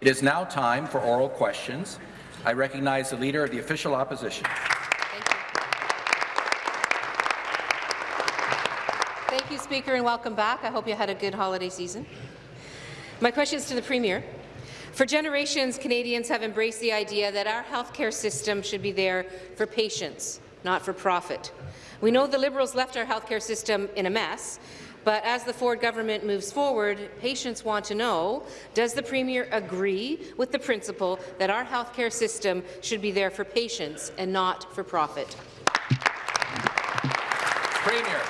It is now time for oral questions. I recognize the Leader of the Official Opposition. Thank you, Thank you, Speaker, and welcome back. I hope you had a good holiday season. My question is to the Premier. For generations, Canadians have embraced the idea that our healthcare system should be there for patients, not for profit. We know the Liberals left our healthcare system in a mess, but as the Ford government moves forward, patients want to know, does the Premier agree with the principle that our healthcare system should be there for patients and not for profit? Premier.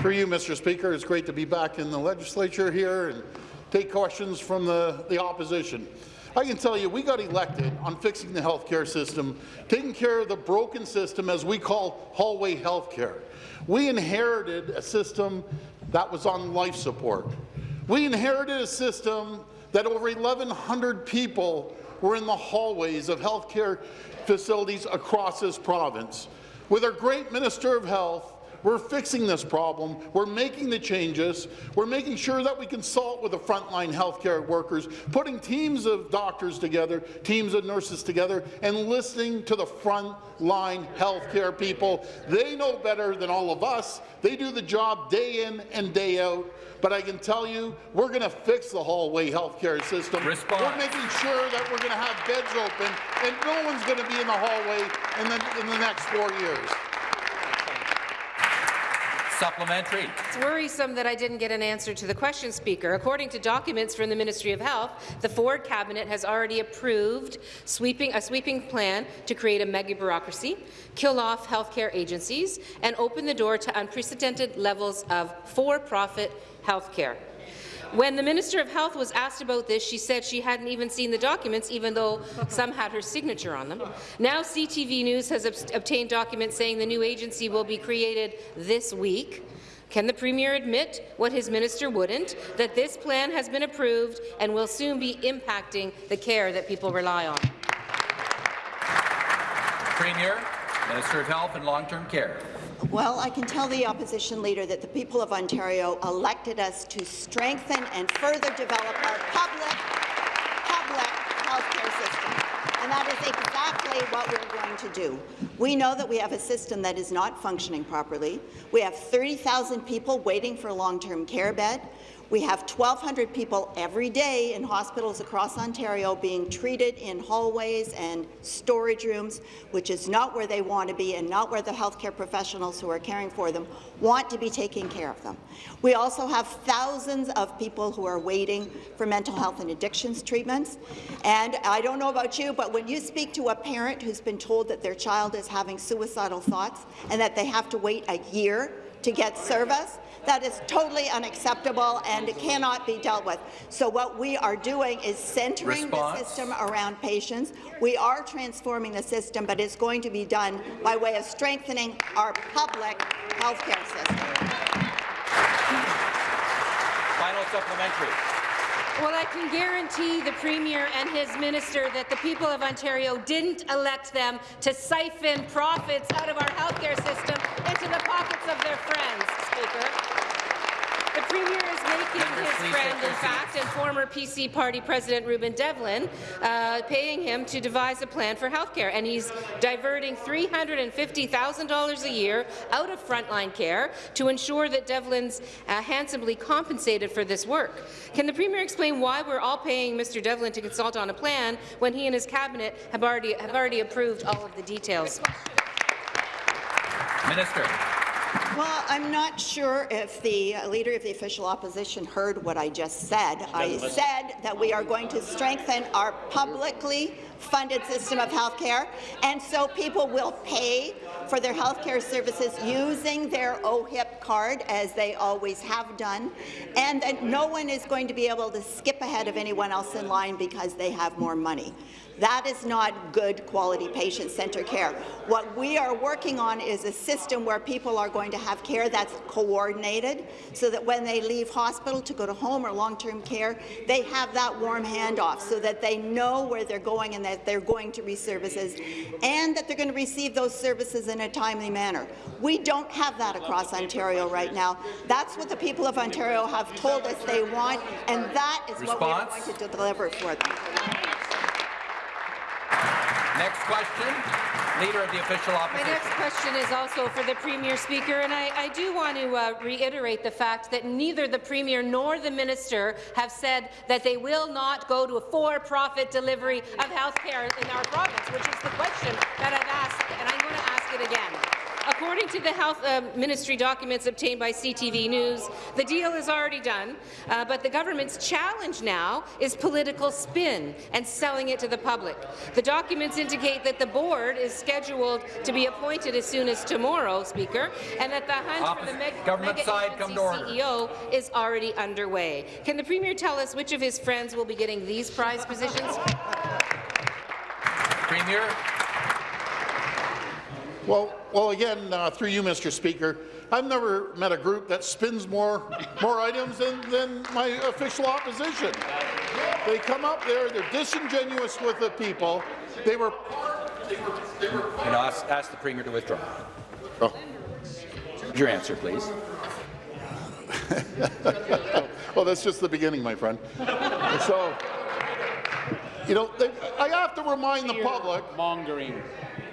For you, Mr. Speaker, it's great to be back in the legislature here and take questions from the, the opposition. I can tell you, we got elected on fixing the healthcare system, taking care of the broken system as we call hallway healthcare. We inherited a system that was on life support. We inherited a system that over 1,100 people were in the hallways of healthcare facilities across this province. With our great Minister of Health, we're fixing this problem. We're making the changes. We're making sure that we consult with the frontline healthcare workers, putting teams of doctors together, teams of nurses together, and listening to the frontline healthcare people. They know better than all of us. They do the job day in and day out. But I can tell you, we're going to fix the hallway healthcare system. Response. We're making sure that we're going to have beds open, and no one's going to be in the hallway in the, in the next four years. Supplementary. It's worrisome that I didn't get an answer to the question, Speaker. According to documents from the Ministry of Health, the Ford cabinet has already approved sweeping, a sweeping plan to create a mega bureaucracy, kill off healthcare agencies, and open the door to unprecedented levels of for-profit healthcare. When the Minister of Health was asked about this, she said she hadn't even seen the documents, even though some had her signature on them. Now CTV News has ob obtained documents saying the new agency will be created this week. Can the Premier admit what his minister wouldn't, that this plan has been approved and will soon be impacting the care that people rely on? Premier, Minister of Health and Long-Term Care. Well, I can tell the opposition leader that the people of Ontario elected us to strengthen and further develop our public, public healthcare system. And that is exactly what we're going to do. We know that we have a system that is not functioning properly. We have 30,000 people waiting for a long-term care bed. We have 1,200 people every day in hospitals across Ontario being treated in hallways and storage rooms, which is not where they want to be and not where the healthcare professionals who are caring for them want to be taking care of them. We also have thousands of people who are waiting for mental health and addictions treatments. And I don't know about you, but when you speak to a parent who's been told that their child is having suicidal thoughts and that they have to wait a year to get service, that is totally unacceptable and it cannot be dealt with. So what we are doing is centering Response. the system around patients. We are transforming the system, but it's going to be done by way of strengthening our public health care system. Final supplementary. Well, I can guarantee the Premier and his minister that the people of Ontario didn't elect them to siphon profits out of our healthcare system into the pockets of their friends, Speaker. The Premier is making his friend, in fact, and former PC party president Rueben Devlin, uh, paying him to devise a plan for healthcare, and he's diverting $350,000 a year out of frontline care to ensure that Devlin's uh, handsomely compensated for this work. Can the Premier explain why we're all paying Mr. Devlin to consult on a plan when he and his cabinet have already, have already approved all of the details? Minister. Well, I'm not sure if the uh, Leader of the Official Opposition heard what I just said. I said that we are going to strengthen our publicly funded system of health care, and so people will pay for their health care services using their OHIP card, as they always have done, and that no one is going to be able to skip ahead of anyone else in line because they have more money. That is not good quality patient-centered care. What we are working on is a system where people are going to have care that's coordinated so that when they leave hospital to go to home or long-term care, they have that warm handoff so that they know where they're going and that they're going to receive services and that they're going to receive those services in a timely manner. We don't have that across Ontario. Ontario right now. That's what the people of Ontario have told us they want, and that is what we are going to deliver for them. Next question, Leader of the Official opposition. My next question is also for the Premier Speaker, and I, I do want to uh, reiterate the fact that neither the Premier nor the Minister have said that they will not go to a for-profit delivery of health care in our province, which is the question that I've asked, and I'm going to ask it again. According to the Health uh, Ministry documents obtained by CTV News, the deal is already done, uh, but the government's challenge now is political spin and selling it to the public. The documents indicate that the board is scheduled to be appointed as soon as tomorrow, Speaker, and that the hunt for the Opposite- government mega side, come to order. CEO is already underway. Can the Premier tell us which of his friends will be getting these prize positions? Premier, Well, well, again, uh, through you, Mr. Speaker, I've never met a group that spins more more items than, than my official opposition. They come up there, they're disingenuous with the people. They were. They were, they were and ask, ask the Premier to withdraw. Oh. Your answer, please. Well, that's just the beginning, my friend. so, you know, they, I have to remind the public. Mongering.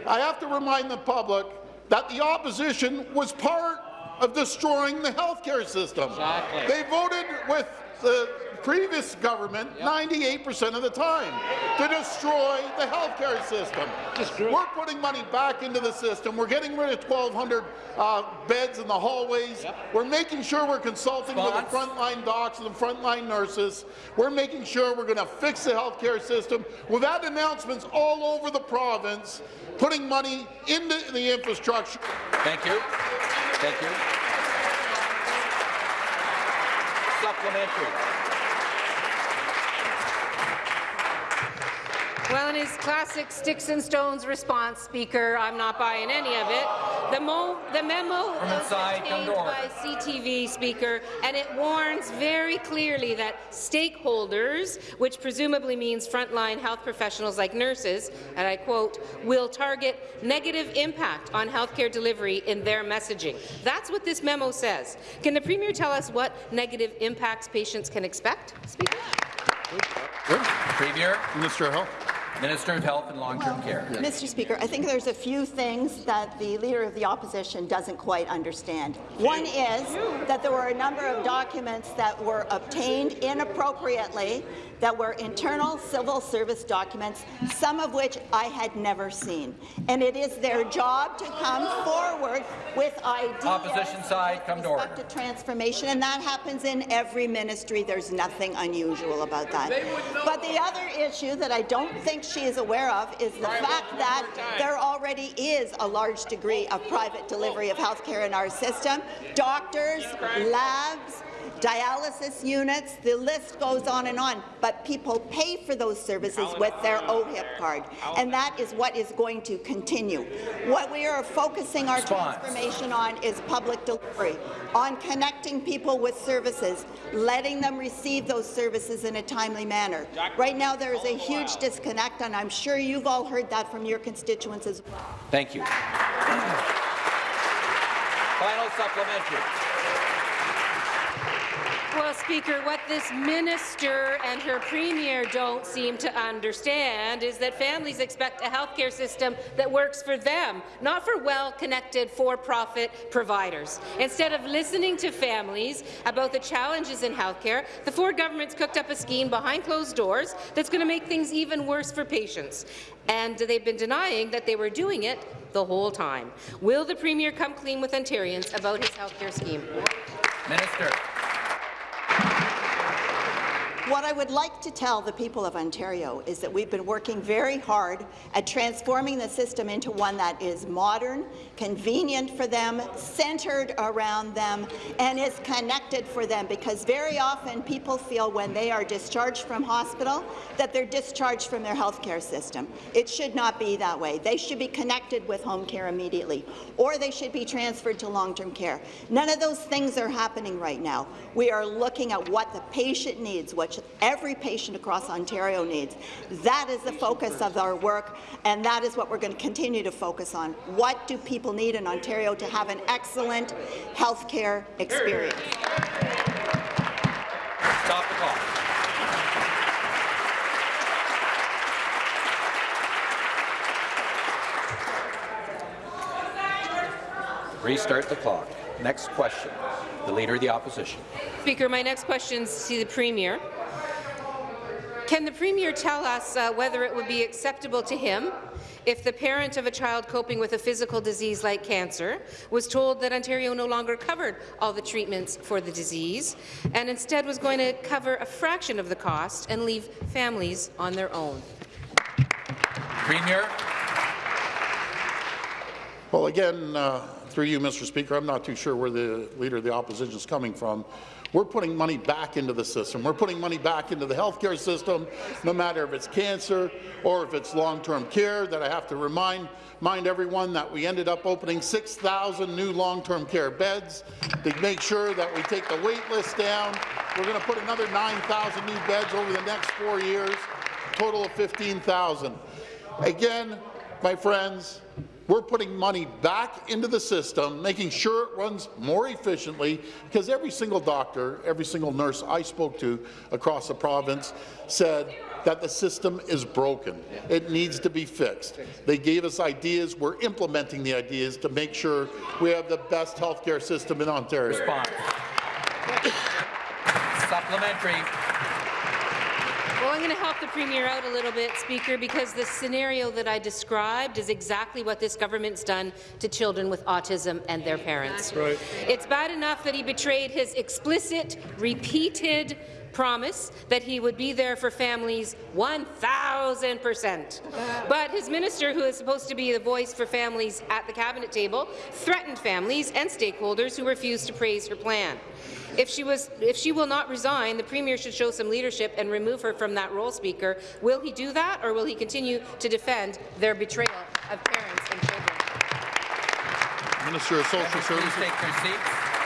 I have to remind the public that the opposition was part of destroying the healthcare system. Exactly. They voted with the previous government 98% of the time to destroy the healthcare system. We're putting money back into the system. We're getting rid of 1,200 uh, beds in the hallways. We're making sure we're consulting with the frontline docs and the frontline nurses. We're making sure we're going to fix the healthcare system. We've had announcements all over the province putting money into the infrastructure. Thank you. Thank you. Supplementary. Well, in his classic sticks and stones response, Speaker, I'm not buying any of it. The, mo the memo was inside, obtained by CTV, Speaker, and it warns very clearly that stakeholders, which presumably means frontline health professionals like nurses, and I quote, will target negative impact on healthcare delivery in their messaging. That's what this memo says. Can the Premier tell us what negative impacts patients can expect, Speaker? Premier, Mr. Health. Minister of Health and Long-Term Care. Mr. Speaker, I think there's a few things that the Leader of the Opposition doesn't quite understand. One is that there were a number of documents that were obtained inappropriately that were internal civil service documents, some of which I had never seen. And it is their job to come forward with ideas Opposition side, come to with order. to transformation, and that happens in every ministry. There's nothing unusual about that. But the other issue that I don't think she is aware of is the fact that there already is a large degree of private delivery of health care in our system. Doctors, labs, dialysis units, the list goes on and on, but people pay for those services with their OHIP card, and that is what is going to continue. What we are focusing our transformation on is public delivery, on connecting people with services, letting them receive those services in a timely manner. Right now, there is a huge disconnect, and I'm sure you've all heard that from your constituents as well. Thank you. Final supplementary. Well, Speaker, what this minister and her premier don't seem to understand is that families expect a healthcare system that works for them, not for well-connected for-profit providers. Instead of listening to families about the challenges in healthcare, the Ford government's cooked up a scheme behind closed doors that's going to make things even worse for patients. And they've been denying that they were doing it the whole time. Will the Premier come clean with Ontarians about his healthcare scheme? Minister. What I would like to tell the people of Ontario is that we've been working very hard at transforming the system into one that is modern, convenient for them, centred around them, and is connected for them, because very often people feel when they are discharged from hospital that they're discharged from their health care system. It should not be that way. They should be connected with home care immediately, or they should be transferred to long-term care. None of those things are happening right now. We are looking at what the patient needs, what which every patient across Ontario needs. That is the focus of our work, and that is what we're going to continue to focus on. What do people need in Ontario to have an excellent health care experience? Stop the clock. Restart the clock. Next question. The Leader of the Opposition. Speaker, my next question is to the Premier. Can the Premier tell us uh, whether it would be acceptable to him if the parent of a child coping with a physical disease like cancer was told that Ontario no longer covered all the treatments for the disease and instead was going to cover a fraction of the cost and leave families on their own? Premier. Well, again, uh, through you, Mr. Speaker, I'm not too sure where the Leader of the Opposition is coming from. We're putting money back into the system. We're putting money back into the healthcare system, no matter if it's cancer or if it's long-term care, that I have to remind mind everyone that we ended up opening 6,000 new long-term care beds to make sure that we take the wait list down. We're going to put another 9,000 new beds over the next four years, total of 15,000. Again, my friends, we're putting money back into the system, making sure it runs more efficiently, because every single doctor, every single nurse I spoke to across the province said that the system is broken. It needs to be fixed. They gave us ideas. We're implementing the ideas to make sure we have the best healthcare system in Ontario. Response. Supplementary. Well, I'm going to help the Premier out a little bit, Speaker, because the scenario that I described is exactly what this government's done to children with autism and their parents. Right. It's bad enough that he betrayed his explicit, repeated promise that he would be there for families 1,000 percent. But his minister, who is supposed to be the voice for families at the cabinet table, threatened families and stakeholders who refused to praise her plan. If she, was, if she will not resign, the Premier should show some leadership and remove her from that role, Speaker. Will he do that, or will he continue to defend their betrayal of parents and children? Minister of Social Please Services.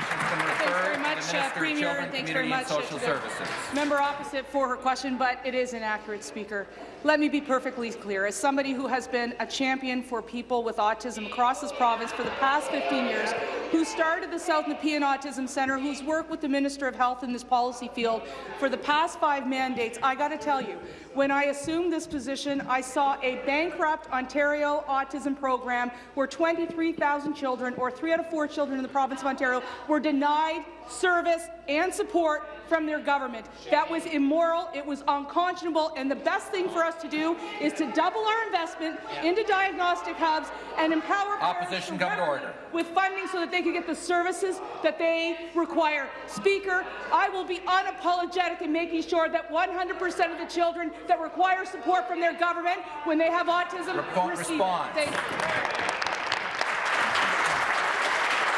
Take your seats. Questions can refer very to much, the uh, Minister of Premier. Children, Thanks very Community and much uh, Social to the Services. Member opposite for her question, but it is inaccurate, Speaker. Let me be perfectly clear. As somebody who has been a champion for people with autism across this province for the past 15 years, who started the South Nepean Autism Centre, who's worked with the Minister of Health in this policy field for the past five mandates, I got to tell you, when I assumed this position, I saw a bankrupt Ontario autism program where 23,000 children, or three out of four children in the province of Ontario, were denied service and support from their government. That was immoral, it was unconscionable, and the best thing for us to do is to double our investment into diagnostic hubs and empower Opposition come to order. with funding so that they can get the services that they require. Speaker, I will be unapologetic in making sure that 100% of the children that require support from their government when they have autism Repo- receive response. it. Thank you.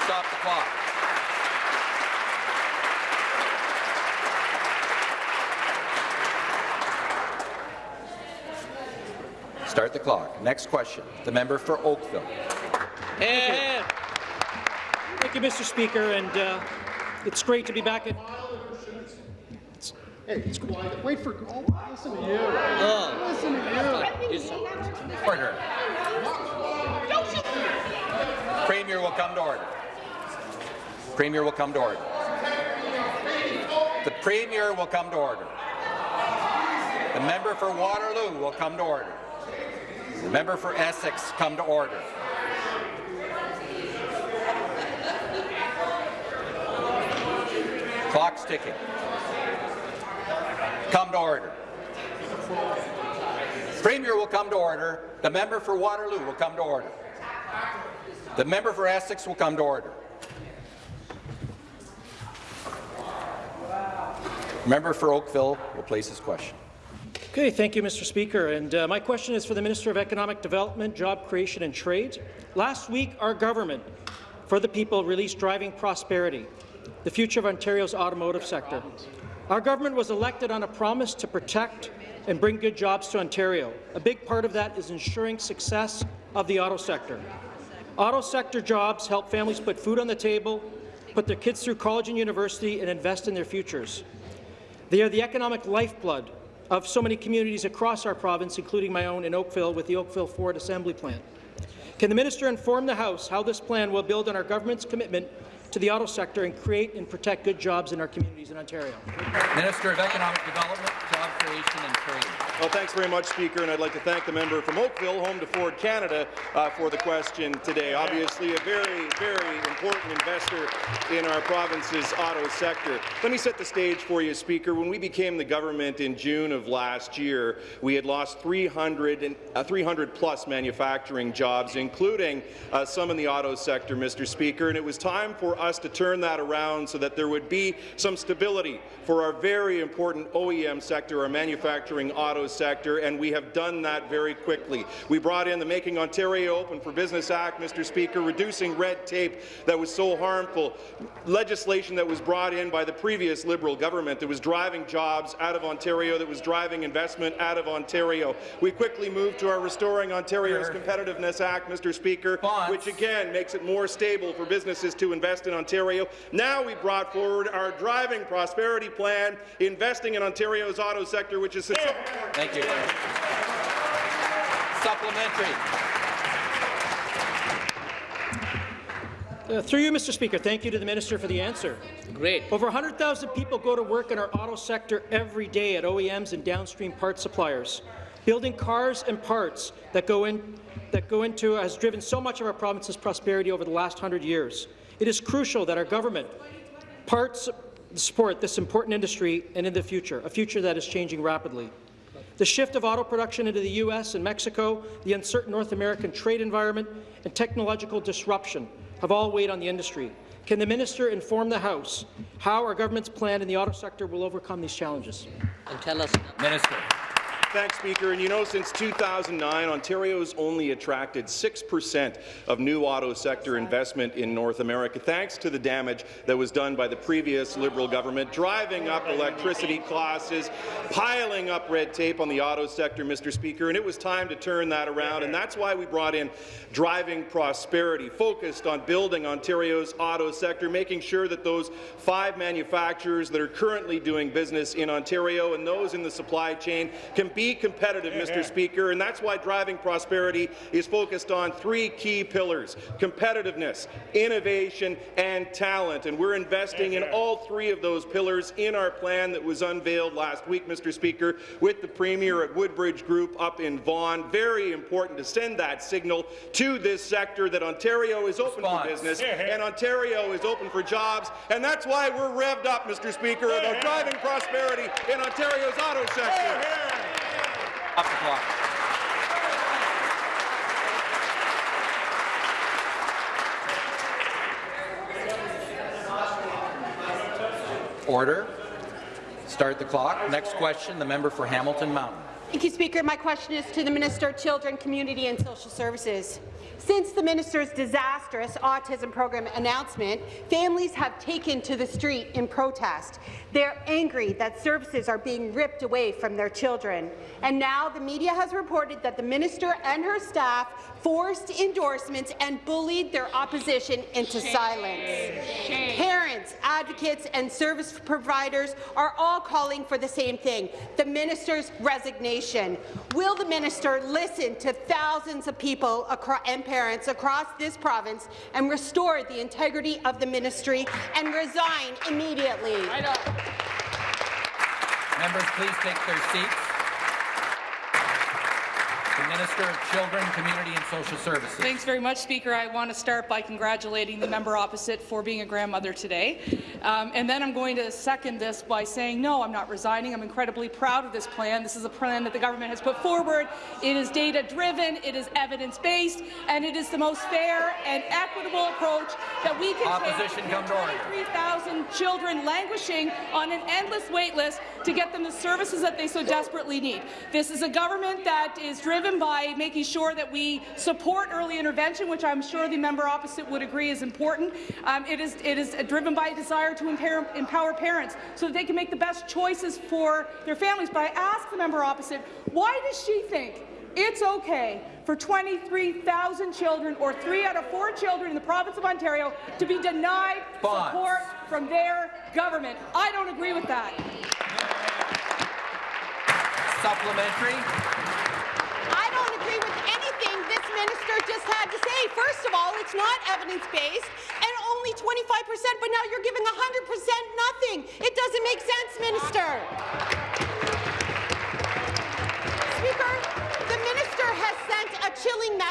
Stop the clock. Start the clock. Next question. The member for Oakville. Thank you, Mr. Speaker, and uh, it's great to be back at. Hey, it's quiet. Wait for. Oh, listen to you. Listen to you. Order. Premier will come to order. Premier will come to order. The Premier will come to order. The member for Waterloo will come to order. The member for Essex come to order. Clock's ticking. Come to order. Premier will come to order. The member for Waterloo will come to order. The member for Essex will come to order. Member for Oakville will place his question. Okay, thank you, Mr. Speaker. And uh, my question is for the Minister of Economic Development, Job Creation and Trade. Last week, our government, for the people, released Driving Prosperity, the future of Ontario's automotive sector. Our government was elected on a promise to protect and bring good jobs to Ontario. A big part of that is ensuring success of the auto sector. Auto sector jobs help families put food on the table, put their kids through college and university, and invest in their futures. They are the economic lifeblood of so many communities across our province, including my own in Oakville with the Oakville Ford Assembly Plant. Can the minister inform the House how this plan will build on our government's commitment to the auto sector and create and protect good jobs in our communities in Ontario? Minister of Economic Development, Job Creation and Trade. Well, thanks very much, Speaker, and I'd like to thank the member from Oakville, home to Ford Canada, uh, for the question today. Obviously, a very, very important investor in our province's auto sector. Let me set the stage for you, Speaker. When we became the government in June of last year, we had lost 300, and, uh, 300 plus manufacturing jobs, including uh, some in the auto sector, Mr. Speaker, and it was time for us to turn that around so that there would be some stability for our very important OEM sector, our manufacturing auto sector, and we have done that very quickly. We brought in the Making Ontario Open for Business Act, Mr. Speaker, reducing red tape that was so harmful, legislation that was brought in by the previous Liberal government that was driving jobs out of Ontario, that was driving investment out of Ontario. We quickly moved to our Restoring Ontario's Competitiveness Act, Mr. Speaker, Bonds. which again makes it more stable for businesses to invest in Ontario. Now we brought forward our Driving Prosperity Plan, investing in Ontario's auto sector, which is Thank you. Supplementary. Uh, through you, Mr. Speaker, thank you to the minister for the answer. Great. Over 100,000 people go to work in our auto sector every day at OEMs and downstream parts suppliers. Building cars and parts that go, in, that go into has driven so much of our province's prosperity over the last hundred years. It is crucial that our government parts support this important industry and in the future, a future that is changing rapidly. The shift of auto production into the U.S. and Mexico, the uncertain North American trade environment, and technological disruption have all weighed on the industry. Can the minister inform the House how our government's plan in the auto sector will overcome these challenges? And tell us. Minister. Thanks, Speaker. And you know, since 2009, Ontario's only attracted 6% of new auto sector investment in North America, thanks to the damage that was done by the previous Liberal government, driving up electricity costs, piling up red tape on the auto sector, Mr. Speaker, and it was time to turn that around, and that's why we brought in Driving Prosperity, focused on building Ontario's auto sector, making sure that those five manufacturers that are currently doing business in Ontario and those in the supply chain can be competitive, Mr. Speaker, and that's why Driving Prosperity is focused on three key pillars, competitiveness, innovation, and talent, and we're investing in all three of those pillars in our plan that was unveiled last week, Mr. Speaker, with the Premier at Woodbridge Group up in Vaughan. Very important to send that signal to this sector that Ontario is open Response. for business and Ontario is open for jobs, and that's why we're revved up, Mr. Speaker, about driving prosperity in Ontario's auto sector. The clock. Order. Start the clock. Next question, the member for Hamilton Mountain. Thank you, Speaker. My question is to the Minister of Children, Community and Social Services. Since the minister's disastrous autism program announcement, families have taken to the street in protest. They're angry that services are being ripped away from their children. And now the media has reported that the minister and her staff forced endorsements and bullied their opposition into silence. Parents, advocates and service providers are all calling for the same thing, the minister's resignation. Will the minister listen to thousands of people and parents across this province and restore the integrity of the ministry and resign immediately? Members, please take their seats. The Minister of Children, Community and Social Services. Thanks very much, Speaker. I want to start by congratulating the member opposite for being a grandmother today. Um, and then I'm going to second this by saying, no, I'm not resigning. I'm incredibly proud of this plan. This is a plan that the government has put forward. It is data-driven, it is evidence-based, and it is the most fair and equitable approach that we can Opposition take come to order. 23,000 children languishing on an endless wait list to get them the services that they so desperately need. This is a government that is driven by making sure that we support early intervention, which I'm sure the member opposite would agree is important. Um, it, is, it is driven by a desire to empower, empower parents so that they can make the best choices for their families. But I ask the member opposite, why does she think it's okay for 23,000 children, or three out of four children in the province of Ontario, to be denied Bonds. support from their government. I don't agree with that. Supplementary. I don't agree with anything this minister just had to say. First of all, it's not evidence-based and only 25%, but now you're giving 100% nothing. It doesn't make sense, minister.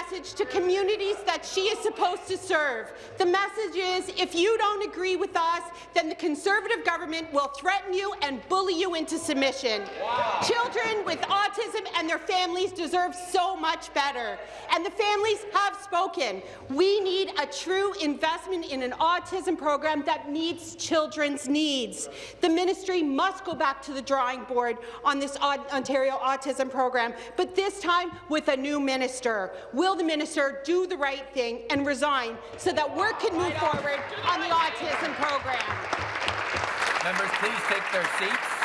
Message to communities that she is supposed to serve. The message is, if you don't agree with us, then the Conservative government will threaten you and bully you into submission. Wow. Children with autism and their families deserve so much better. And the families have spoken. We need a true investment in an autism program that meets children's needs. The ministry must go back to the drawing board on this Ontario autism program, but this time with a new minister. Will the minister do the right thing and resign so that work can move forward on the autism program? Members, please take their seats.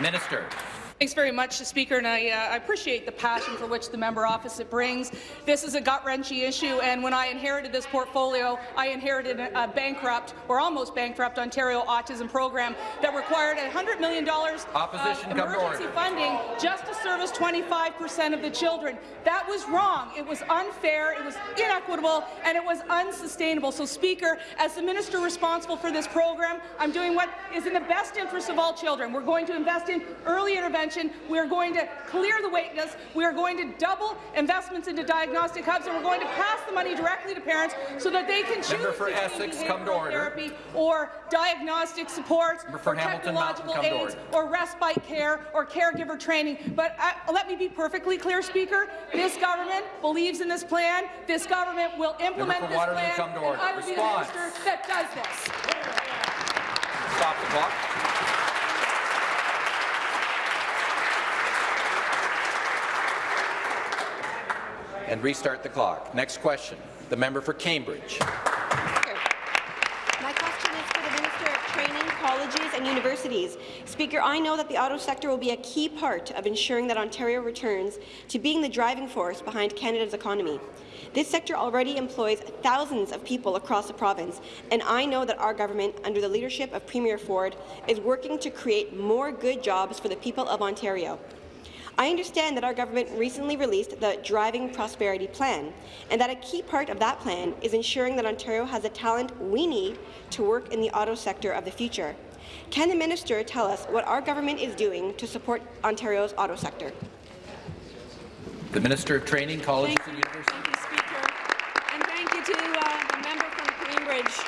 Minister. Thanks very much, Speaker, and I, uh, I, appreciate the passion for which the member opposite brings. This is a gut-wrenching issue, and when I inherited this portfolio, I inherited a, bankrupt, or almost bankrupt, Ontario autism program that required $100 million Opposition of emergency funding just to service 25 percent of the children. That was wrong. It was unfair, it was inequitable, and it was unsustainable. So, Speaker, as the minister responsible for this program, I'm doing what is in the best interest of all children. We're going to invest in early intervention we are going to clear the wait list. We are going to double investments into diagnostic hubs, and we're going to pass the money directly to parents so that they can choose for Essex, come to order. therapy or diagnostic supports for or Hamilton technological Mountain, aids or respite care or caregiver training. But uh, let me be perfectly clear, Speaker. This government believes in this plan. This government will implement this Waterloo, plan. come to order. And I will Response. be the minister that does this. Stop the clock. And restart the clock. Next question, the member for Cambridge. My question is for the Minister of Training, Colleges and Universities. Speaker, I know that the auto sector will be a key part of ensuring that Ontario returns to being the driving force behind Canada's economy. This sector already employs thousands of people across the province, and I know that our government, under the leadership of Premier Ford, is working to create more good jobs for the people of Ontario. I understand that our government recently released the Driving Prosperity Plan, and that a key part of that plan is ensuring that Ontario has the talent we need to work in the auto sector of the future. Can the minister tell us what our government is doing to support Ontario's auto sector? The Minister of Training, Colleges thank and Universities. Thank you, Speaker. And thank you to uh, the member from Cambridge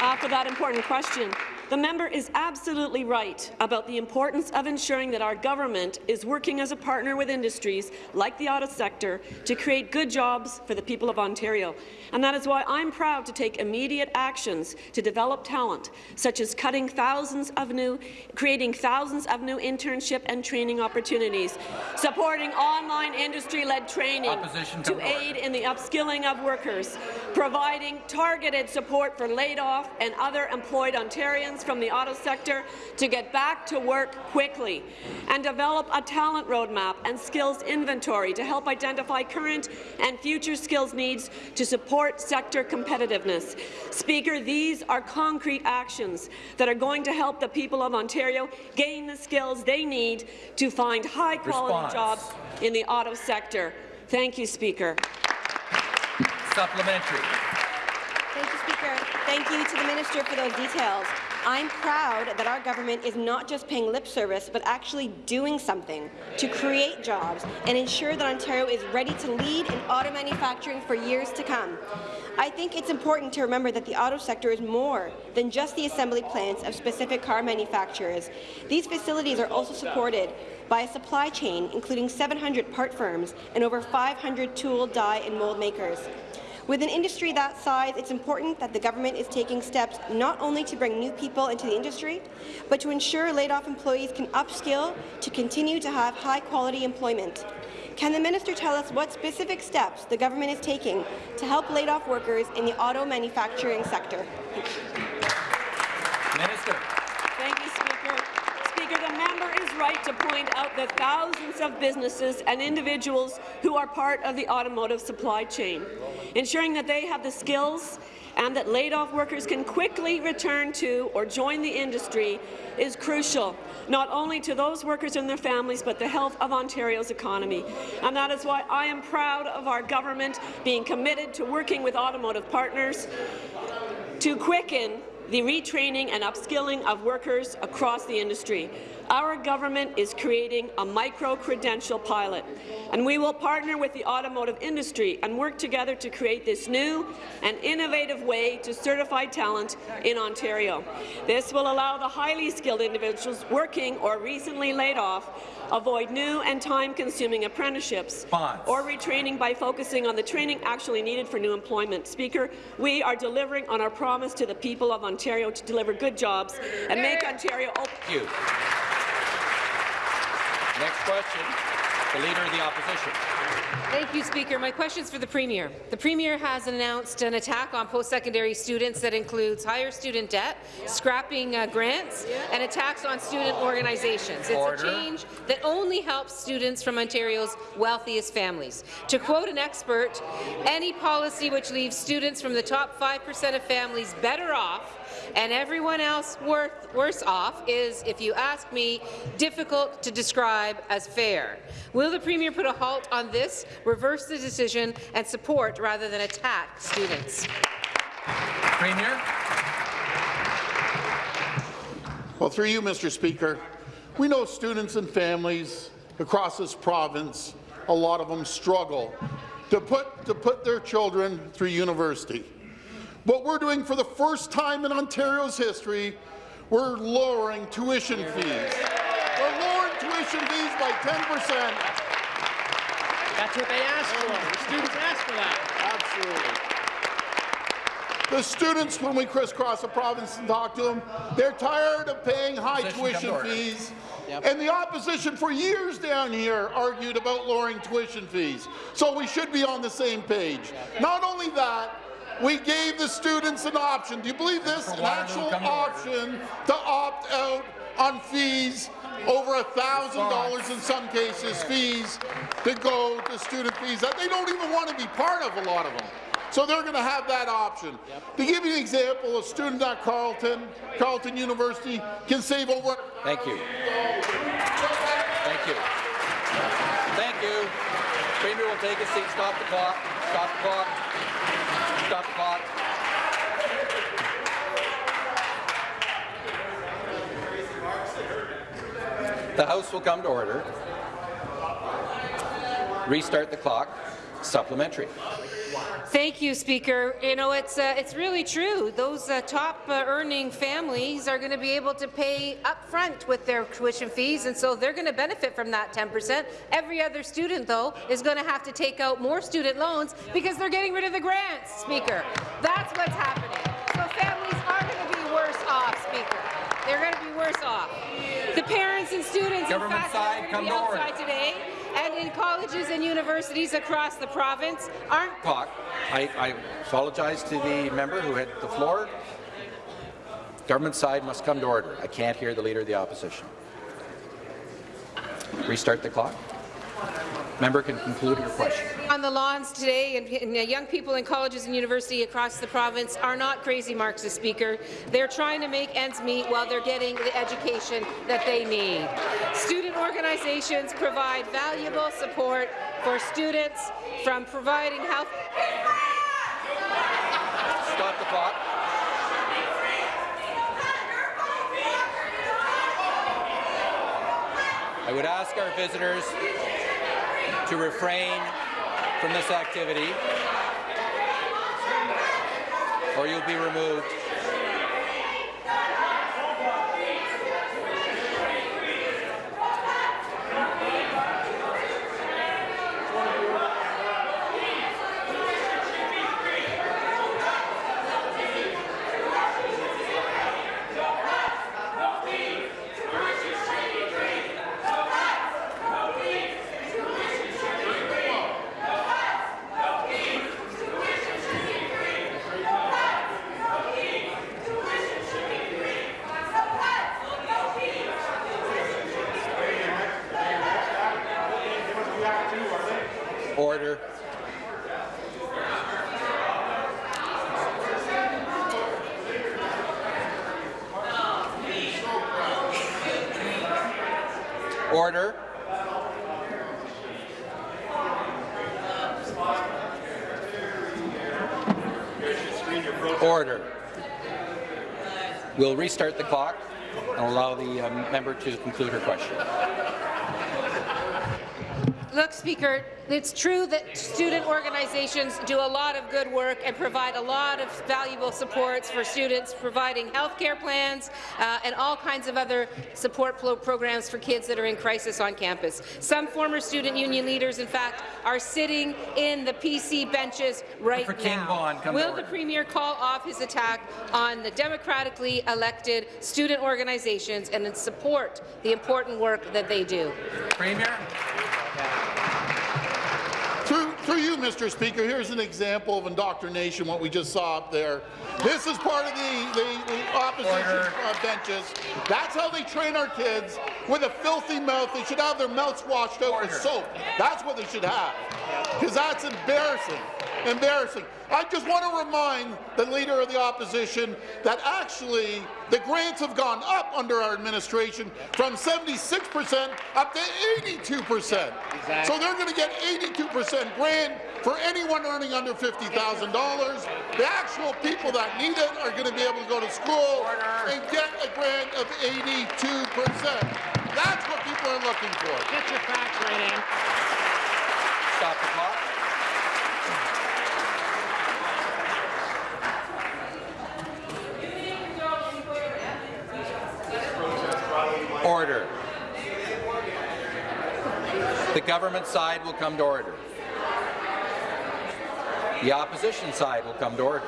uh, for that important question. The member is absolutely right about the importance of ensuring that our government is working as a partner with industries like the auto sector to create good jobs for the people of Ontario. And that is why I'm proud to take immediate actions to develop talent, such as cutting thousands of new, creating thousands of new internship and training opportunities, supporting online industry-led training Opposition to aid in the upskilling of workers, providing targeted support for laid-off and other employed Ontarians from the auto sector to get back to work quickly and develop a talent roadmap and skills inventory to help identify current and future skills needs to support sector competitiveness. Speaker, these are concrete actions that are going to help the people of Ontario gain the skills they need to find high-quality jobs in the auto sector. Thank you, Speaker. Supplementary. Thank you, Speaker. Thank you to the Minister for those details. I'm proud that our government is not just paying lip service, but actually doing something to create jobs and ensure that Ontario is ready to lead in auto manufacturing for years to come. I think it's important to remember that the auto sector is more than just the assembly plants of specific car manufacturers. These facilities are also supported by a supply chain including 700 part firms and over 500 tool, die and mold makers. With an industry that size, it's important that the government is taking steps not only to bring new people into the industry, but to ensure laid-off employees can upskill to continue to have high-quality employment. Can the minister tell us what specific steps the government is taking to help laid-off workers in the auto manufacturing sector? Minister. Thank you, Speaker. Speaker, the member is right to point out the thousands of businesses and individuals who are part of the automotive supply chain, ensuring that they have the skills and that laid-off workers can quickly return to or join the industry is crucial, not only to those workers and their families, but the health of Ontario's economy. And that is why I am proud of our government being committed to working with automotive partners to quicken the retraining and upskilling of workers across the industry. Our government is creating a micro-credential pilot, and we will partner with the automotive industry and work together to create this new and innovative way to certify talent in Ontario. This will allow the highly skilled individuals working or recently laid off avoid new and time-consuming apprenticeships or retraining by focusing on the training actually needed for new employment. Speaker, we are delivering on our promise to the people of Ontario to deliver good jobs and make Ontario open. Thank you. Next question, the Leader of the Opposition. Thank you, Speaker. My question is for the Premier. The Premier has announced an attack on post-secondary students that includes higher student debt, scrapping uh, grants, and attacks on student organizations. It's a change that only helps students from Ontario's wealthiest families. To quote an expert, any policy which leaves students from the top 5% of families better off and everyone else worth, worse off is, if you ask me, difficult to describe as fair. Will the Premier put a halt on this, reverse the decision, and support rather than attack students? Premier. Well, through you, Mr. Speaker, we know students and families across this province, a lot of them struggle to put, to put their children through university. What we're doing for the first time in Ontario's history, we're lowering tuition fees. We're lowering tuition fees by 10 percent. That's what they asked for. The students asked for that. Absolutely. The students, when we crisscross the province and talk to them, they're tired of paying high tuition fees. And the opposition for years down here argued about lowering tuition fees. So we should be on the same page. Not only that, we gave the students an option. Do you believe this? An actual come to order. option to opt out on fees over a thousand dollars in some cases fees to go to student fees that they don't even want to be part of a lot of them. So they're going to have that option. To give you an example, a student at Carleton, Carleton University can save over Thank you. Thank you. Thank you. Premier will take a seat. Stop the clock. Stop the clock. Stop the clock. The House will come to order. Restart the clock. Supplementary. Thank you, Speaker. You know, it's uh, it's really true. Those uh, top uh, earning families are going to be able to pay upfront with their tuition fees, and so they're going to benefit from that 10%. Every other student, though, is going to have to take out more student loans because they're getting rid of the grants, Speaker. That's what's happening. So families are going to be worse off, Speaker. They're going to be worse off. The parents and students, Government in fact, side, are come going to be outside today and in colleges and universities across the province aren't Clock. I, I apologize to the member who had the floor. Government side must come to order. I can't hear the Leader of the Opposition. Restart the clock. Member can conclude her question. on the lawns today, and, and uh, young people in colleges and universities across the province are not crazy Marxist speaker. They're trying to make ends meet while they're getting the education that they need. Student organizations provide valuable support for students from providing health. Stop the clock. I would ask our visitors to refrain from this activity, or you'll be removed. Order. Order. Order. We'll restart the clock and allow the um, member to conclude her question. Look, Speaker, it's true that student organizations do a lot of good work and provide a lot of valuable supports for students, providing health care plans uh, and all kinds of other support programs for kids that are in crisis on campus. Some former student union leaders, in fact, are sitting in the PC benches right now. To Will the Premier call off his attack on the democratically elected student organizations and support the important work that they do? Premier. Through, you, Mr. Speaker, here's an example of indoctrination, what we just saw up there. This is part of the, the, the opposition uh, benches. That's how they train our kids, with a filthy mouth. They should have their mouths washed out with soap. That's what they should have, because that's embarrassing. Embarrassing. I just want to remind the Leader of the Opposition that actually the grants have gone up under our administration from 76% up to 82%. So they're going to get 82% grant for anyone earning under $50,000. The actual people that need it are going to be able to go to school and get a grant of 82%. That's what people are looking for. Get your facts right in. Stop the clock. Order. The government side will come to order. The opposition side will come to order.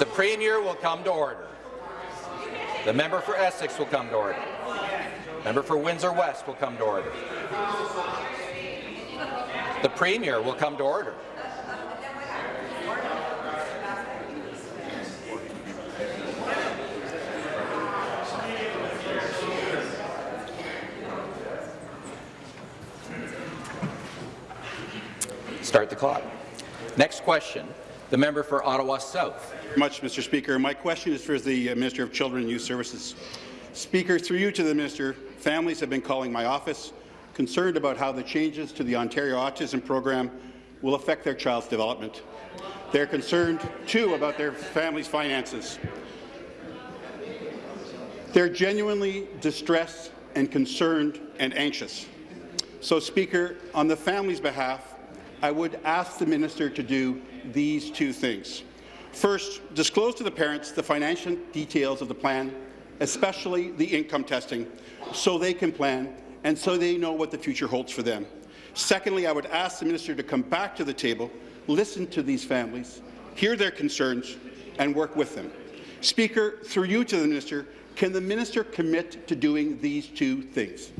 The Premier will come to order. The member for Essex will come to order. Member for Windsor West will come to order. The Premier will come to order. Start the clock. Next question. The member for Ottawa South. much, Mr. Speaker. My question is for the uh, Minister of Children and Youth Services. Speaker, through you to the Minister, families have been calling my office concerned about how the changes to the Ontario Autism Program will affect their child's development. They're concerned, too, about their family's finances. They're genuinely distressed and concerned and anxious. So, Speaker, on the family's behalf, I would ask the minister to do these two things. First, disclose to the parents the financial details of the plan, especially the income testing, so they can plan and so they know what the future holds for them. Secondly, I would ask the minister to come back to the table, listen to these families, hear their concerns, and work with them. Speaker, through you to the minister, can the minister commit to doing these two things?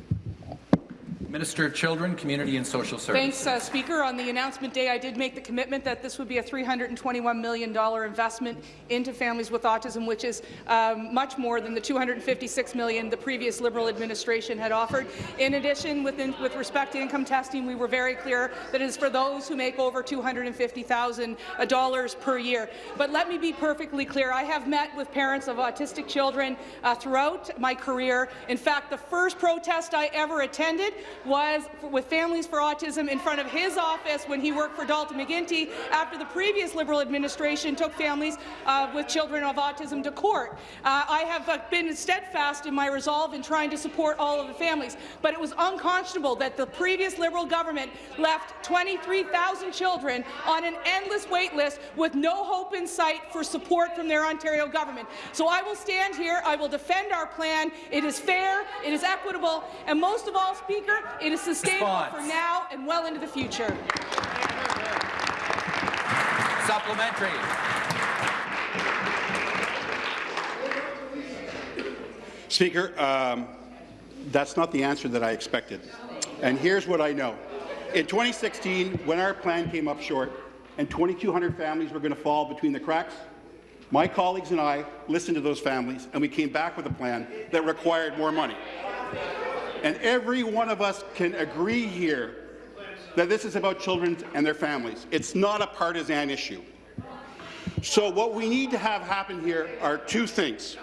Minister of Children, Community and Social Services. Thanks, uh, Speaker. On the announcement day, I did make the commitment that this would be a $321 million investment into families with autism, which is um, much more than the 256 million the previous Liberal administration had offered. In addition, within, with respect to income testing, we were very clear that it is for those who make over $250,000 per year. But let me be perfectly clear. I have met with parents of autistic children uh, throughout my career. In fact, the first protest I ever attended was with Families for Autism in front of his office when he worked for Dalton McGuinty after the previous Liberal administration took families uh, with children of autism to court. Uh, I have uh, been steadfast in my resolve in trying to support all of the families, but it was unconscionable that the previous Liberal government left 23,000 children on an endless wait list with no hope in sight for support from their Ontario government. So I will stand here, I will defend our plan. It is fair, it is equitable, and most of all, Speaker, it is sustainable Response. for now and well into the future. Supplementary. Speaker, um, that's not the answer that I expected. And here's what I know. In 2016, when our plan came up short and 2,200 families were going to fall between the cracks, my colleagues and I listened to those families, and we came back with a plan that required more money. And every one of us can agree here that this is about children and their families. It's not a partisan issue. So what we need to have happen here are two things.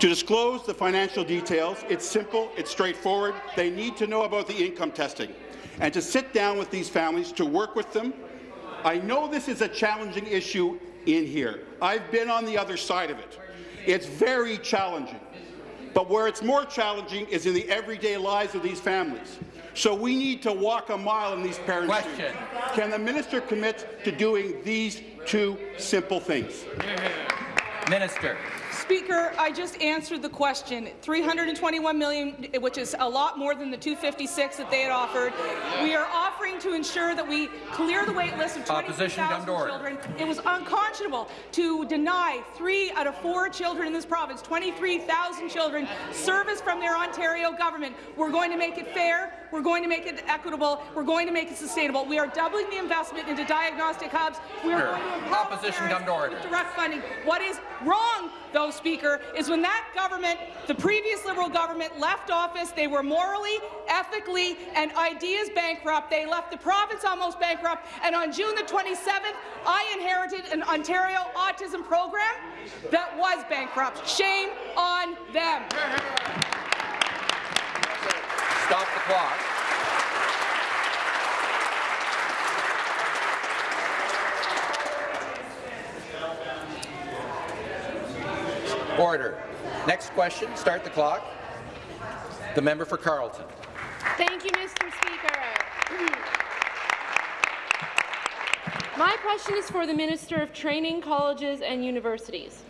To disclose the financial details, it's simple, it's straightforward. They need to know about the income testing. And to sit down with these families, to work with them. I know this is a challenging issue in here. I've been on the other side of it. It's very challenging. But where it's more challenging is in the everyday lives of these families. So we need to walk a mile in these parents' Question. shoes. Can the minister commit to doing these two simple things? Minister. Speaker, I just answered the question. 321 million, which is a lot more than the 256 that they had offered. We are offering to ensure that we clear the wait list of Opposition, come 23,000 to order. children. It was unconscionable to deny three out of four children in this province, 23,000 children, service from their Ontario government. We're going to make it fair. We're going to make it equitable. We're going to make it sustainable. We are doubling the investment into diagnostic hubs. We are Sure. going to empower Opposition, parents come to order. with direct funding. What is wrong, though, Speaker, is when that government, the previous Liberal government, left office, they were morally, ethically, and ideas bankrupt. They left the province almost bankrupt. And on June the 27th, I inherited an Ontario autism program that was bankrupt. Shame on them. Stop the clock. Order. Next question. Start the clock. The member for Carleton. Thank you, Mr. Speaker. My question is for the Minister of Training, Colleges and Universities.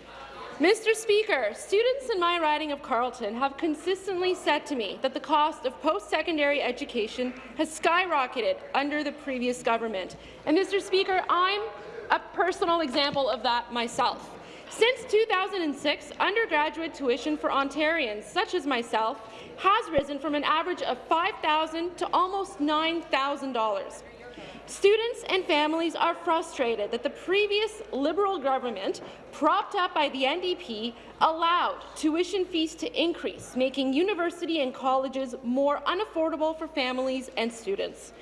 Mr. Speaker, students in my riding of Carleton have consistently said to me that the cost of post-secondary education has skyrocketed under the previous government. And Mr. Speaker, I'm a personal example of that myself. Since 2006, undergraduate tuition for Ontarians, such as myself, has risen from an average of 5,000 to almost $9,000. Students and families are frustrated that the previous Liberal government, propped up by the NDP, allowed tuition fees to increase, making university and colleges more unaffordable for families and students.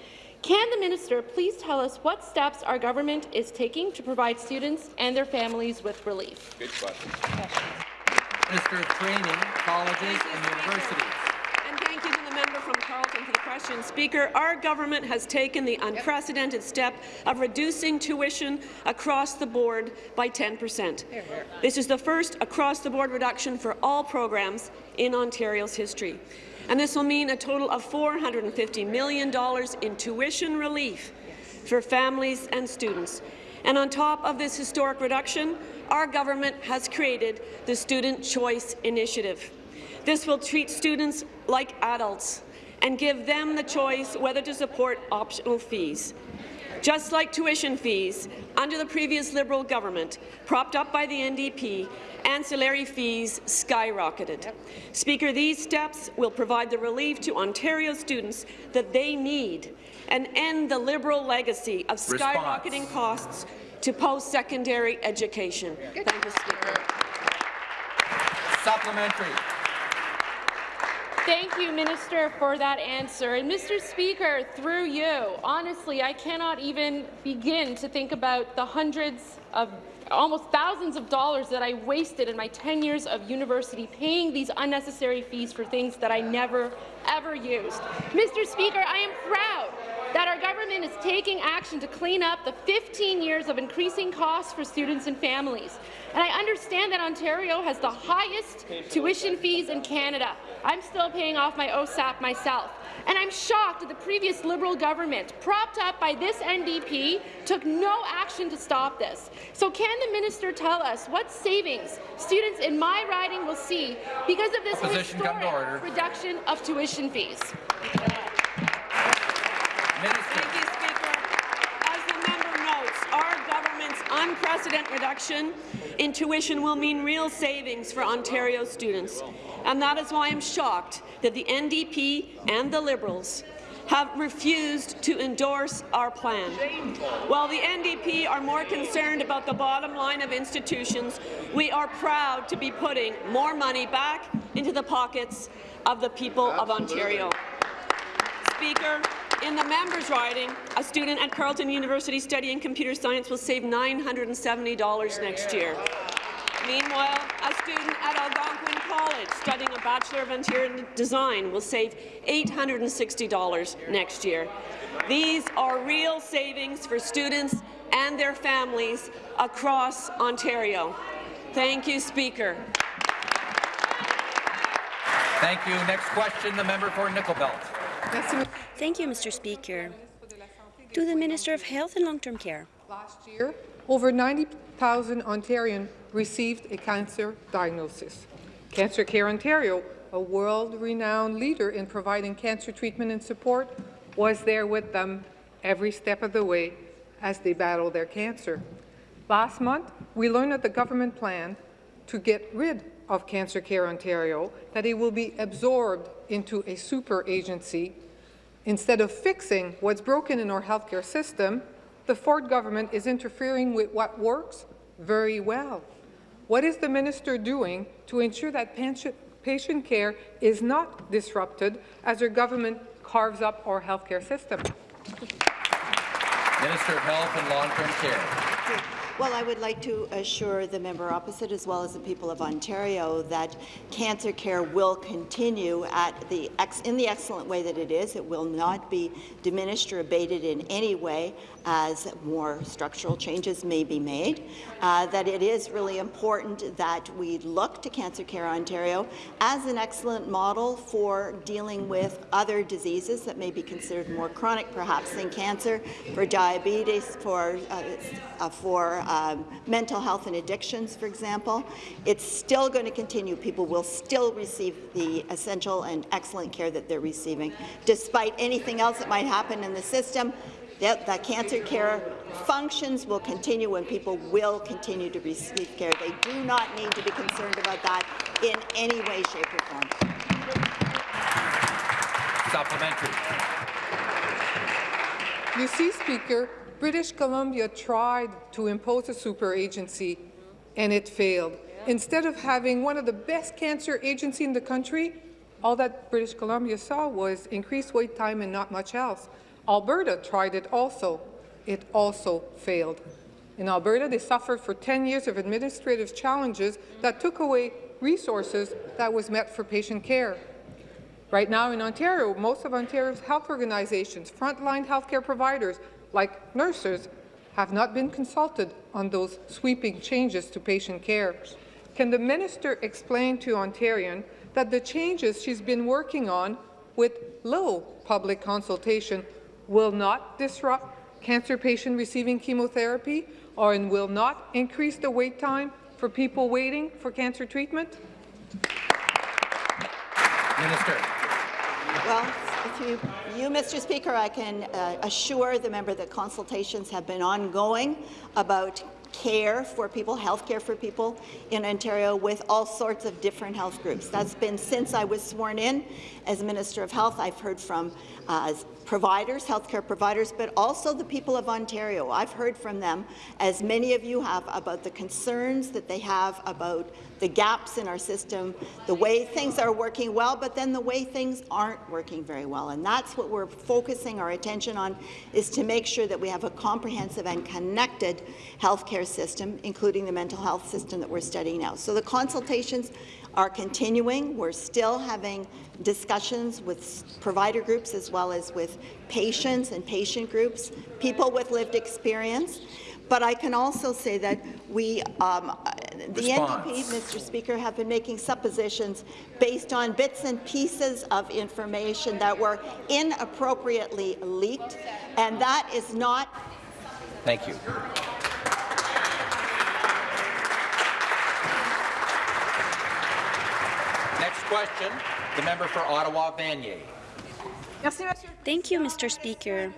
Can the minister please tell us what steps our government is taking to provide students and their families with relief? Good question. Minister of Training, Colleges and Universities. And thank you to the member from Carleton for the question. Speaker, our government has taken the unprecedented step of reducing tuition across the board by 10 per cent. This is the first across-the-board reduction for all programs in Ontario's history. And this will mean a total of $450 million in tuition relief for families and students. And on top of this historic reduction, our government has created the Student Choice Initiative. This will treat students like adults and give them the choice whether to support optional fees. Just like tuition fees, under the previous Liberal government, propped up by the NDP, ancillary fees skyrocketed. Speaker, these steps will provide the relief to Ontario students that they need and end the Liberal legacy of Response. skyrocketing costs to post-secondary education. Thank you, Speaker. Supplementary. Thank you, Minister, for that answer. And Mr. Speaker, through you, honestly, I cannot even begin to think about the hundreds of almost thousands of dollars that I wasted in my 10 years of university paying these unnecessary fees for things that I never, ever used. Mr. Speaker, I am proud that our government is taking action to clean up the 15 years of increasing costs for students and families. And I understand that Ontario has the highest tuition fees in Canada. I'm still paying off my OSAP myself. And I'm shocked that the previous Liberal government, propped up by this NDP, took no action to stop this. So can the minister tell us what savings students in my riding will see because of this Opposition, historic reduction of tuition fees? Thank you, Speaker. As the member notes, our government's unprecedented reduction in tuition will mean real savings for Ontario students. And that is why I'm shocked that the NDP and the Liberals have refused to endorse our plan. While the NDP are more concerned about the bottom line of institutions, we are proud to be putting more money back into the pockets of the people of Ontario. Speaker, In the members' riding, a student at Carleton University studying computer science will save $970 next year. Meanwhile, a student at Algonquin College studying a Bachelor of Interior Design will save $860 next year. These are real savings for students and their families across Ontario. Thank you, Speaker. Thank you. Next question, the member for Nickel Belt. Thank you, Mr. Speaker. To the Minister of Health and Long-Term Care. Last year, over 90,000 Ontarians received a cancer diagnosis. Cancer Care Ontario, a world-renowned leader in providing cancer treatment and support, was there with them every step of the way as they battle their cancer. Last month, we learned that the government planned to get rid of Cancer Care Ontario, that it will be absorbed into a super agency. Instead of fixing what's broken in our healthcare system, the Ford government is interfering with what works very well. What is the minister doing to ensure that patient care is not disrupted as our government carves up our healthcare system? Minister of Health and Long-Term Care. Well, I would like to assure the member opposite, as well as the people of Ontario, that cancer care will continue at the in the excellent way that it is. It will not be diminished or abated in any way as more structural changes may be made. Uh, that it is really important that we look to Cancer Care Ontario as an excellent model for dealing with other diseases that may be considered more chronic, perhaps, than cancer, for diabetes, for uh, uh, for um, mental health and addictions, for example. It's still going to continue. People will still receive the essential and excellent care that they're receiving, despite anything else that might happen in the system. That, that cancer care functions will continue and people will continue to receive care. They do not need to be concerned about that in any way, shape, or form. Supplementary. You see, Speaker, British Columbia tried to impose a super agency, and it failed. Instead of having one of the best cancer agencies in the country, all that British Columbia saw was increased wait time and not much else. Alberta tried it also. It also failed. In Alberta, they suffered for 10 years of administrative challenges that took away resources that was met for patient care. Right now in Ontario, most of Ontario's health organizations, frontline healthcare providers, like nurses, have not been consulted on those sweeping changes to patient care. Can the minister explain to Ontarians that the changes she's been working on with little public consultation will not disrupt cancer patients receiving chemotherapy or and will not increase the wait time for people waiting for cancer treatment? Minister. Well, if you, you, Mr. Speaker, I can uh, assure the member that consultations have been ongoing about care for people, health care for people in Ontario with all sorts of different health groups. That's been since I was sworn in as Minister of Health. I've heard from uh, providers, healthcare providers, but also the people of Ontario. I've heard from them, as many of you have, about the concerns that they have about the gaps in our system, the way things are working well, but then the way things aren't working very well. And that's what we're focusing our attention on, is to make sure that we have a comprehensive and connected healthcare system, including the mental health system that we're studying now. So the consultations are continuing. We're still having discussions with provider groups as well as with patients and patient groups, people with lived experience. But I can also say that we, um, the Response. NDP, Mr. Speaker, have been making suppositions based on bits and pieces of information that were inappropriately leaked, and that is not. Thank you. Next question, the member for Ottawa Vanier. Thank you, Mr. Speaker.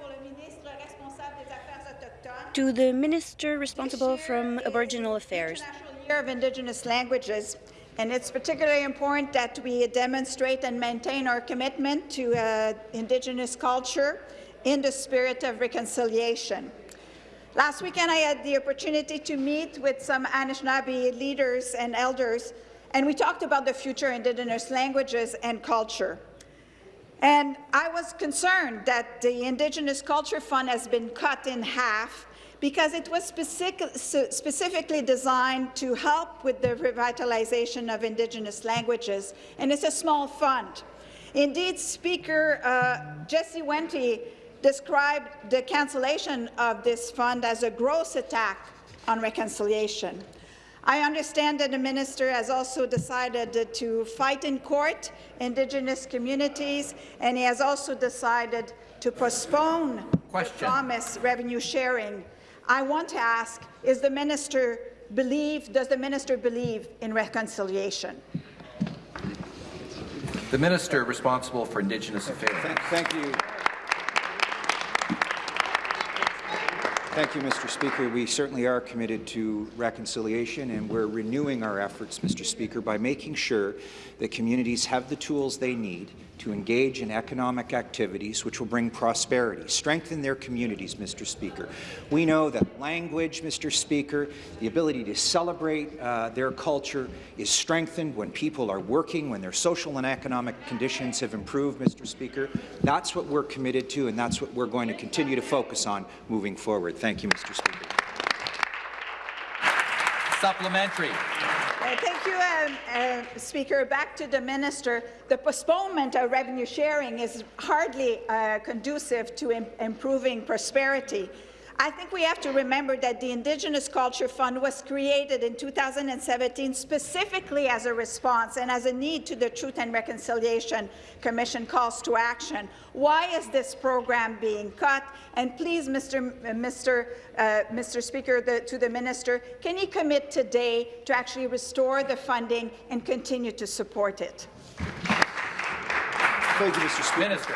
To the minister responsible from Aboriginal Affairs. Year of Indigenous Languages, and it's particularly important that we demonstrate and maintain our commitment to uh, Indigenous culture in the spirit of reconciliation. Last weekend, I had the opportunity to meet with some Anishinaabe leaders and elders and we talked about the future Indigenous languages and culture. And I was concerned that the Indigenous Culture Fund has been cut in half because it was specific, specifically designed to help with the revitalization of Indigenous languages, and it's a small fund. Indeed, Speaker uh, Jesse Wente described the cancellation of this fund as a gross attack on reconciliation. I understand that the minister has also decided to fight in court Indigenous communities, and he has also decided to postpone Question. the promised revenue sharing I want to ask, is the minister believe, does the minister believe in reconciliation? The minister responsible for Indigenous Affairs. Thank you. Thank you, Mr. Speaker. We certainly are committed to reconciliation, and we're renewing our efforts, Mr. Speaker, by making sure that communities have the tools they need to engage in economic activities which will bring prosperity, strengthen their communities, Mr. Speaker. We know that language, Mr. Speaker, the ability to celebrate uh, their culture is strengthened when people are working, when their social and economic conditions have improved, Mr. Speaker. That's what we're committed to, and that's what we're going to continue to focus on moving forward. Thank you, Mr. Speaker. Supplementary. Uh, thank you, um, uh, Speaker. Back to the minister. The postponement of revenue sharing is hardly uh, conducive to Im improving prosperity. I think we have to remember that the Indigenous Culture Fund was created in 2017 specifically as a response and as a need to the Truth and Reconciliation Commission calls to action. Why is this program being cut? And please, Mr. Mr. Uh, Mr. Speaker, the, to the minister, can he commit today to actually restore the funding and continue to support it? Thank you, Mr. Speaker. Minister.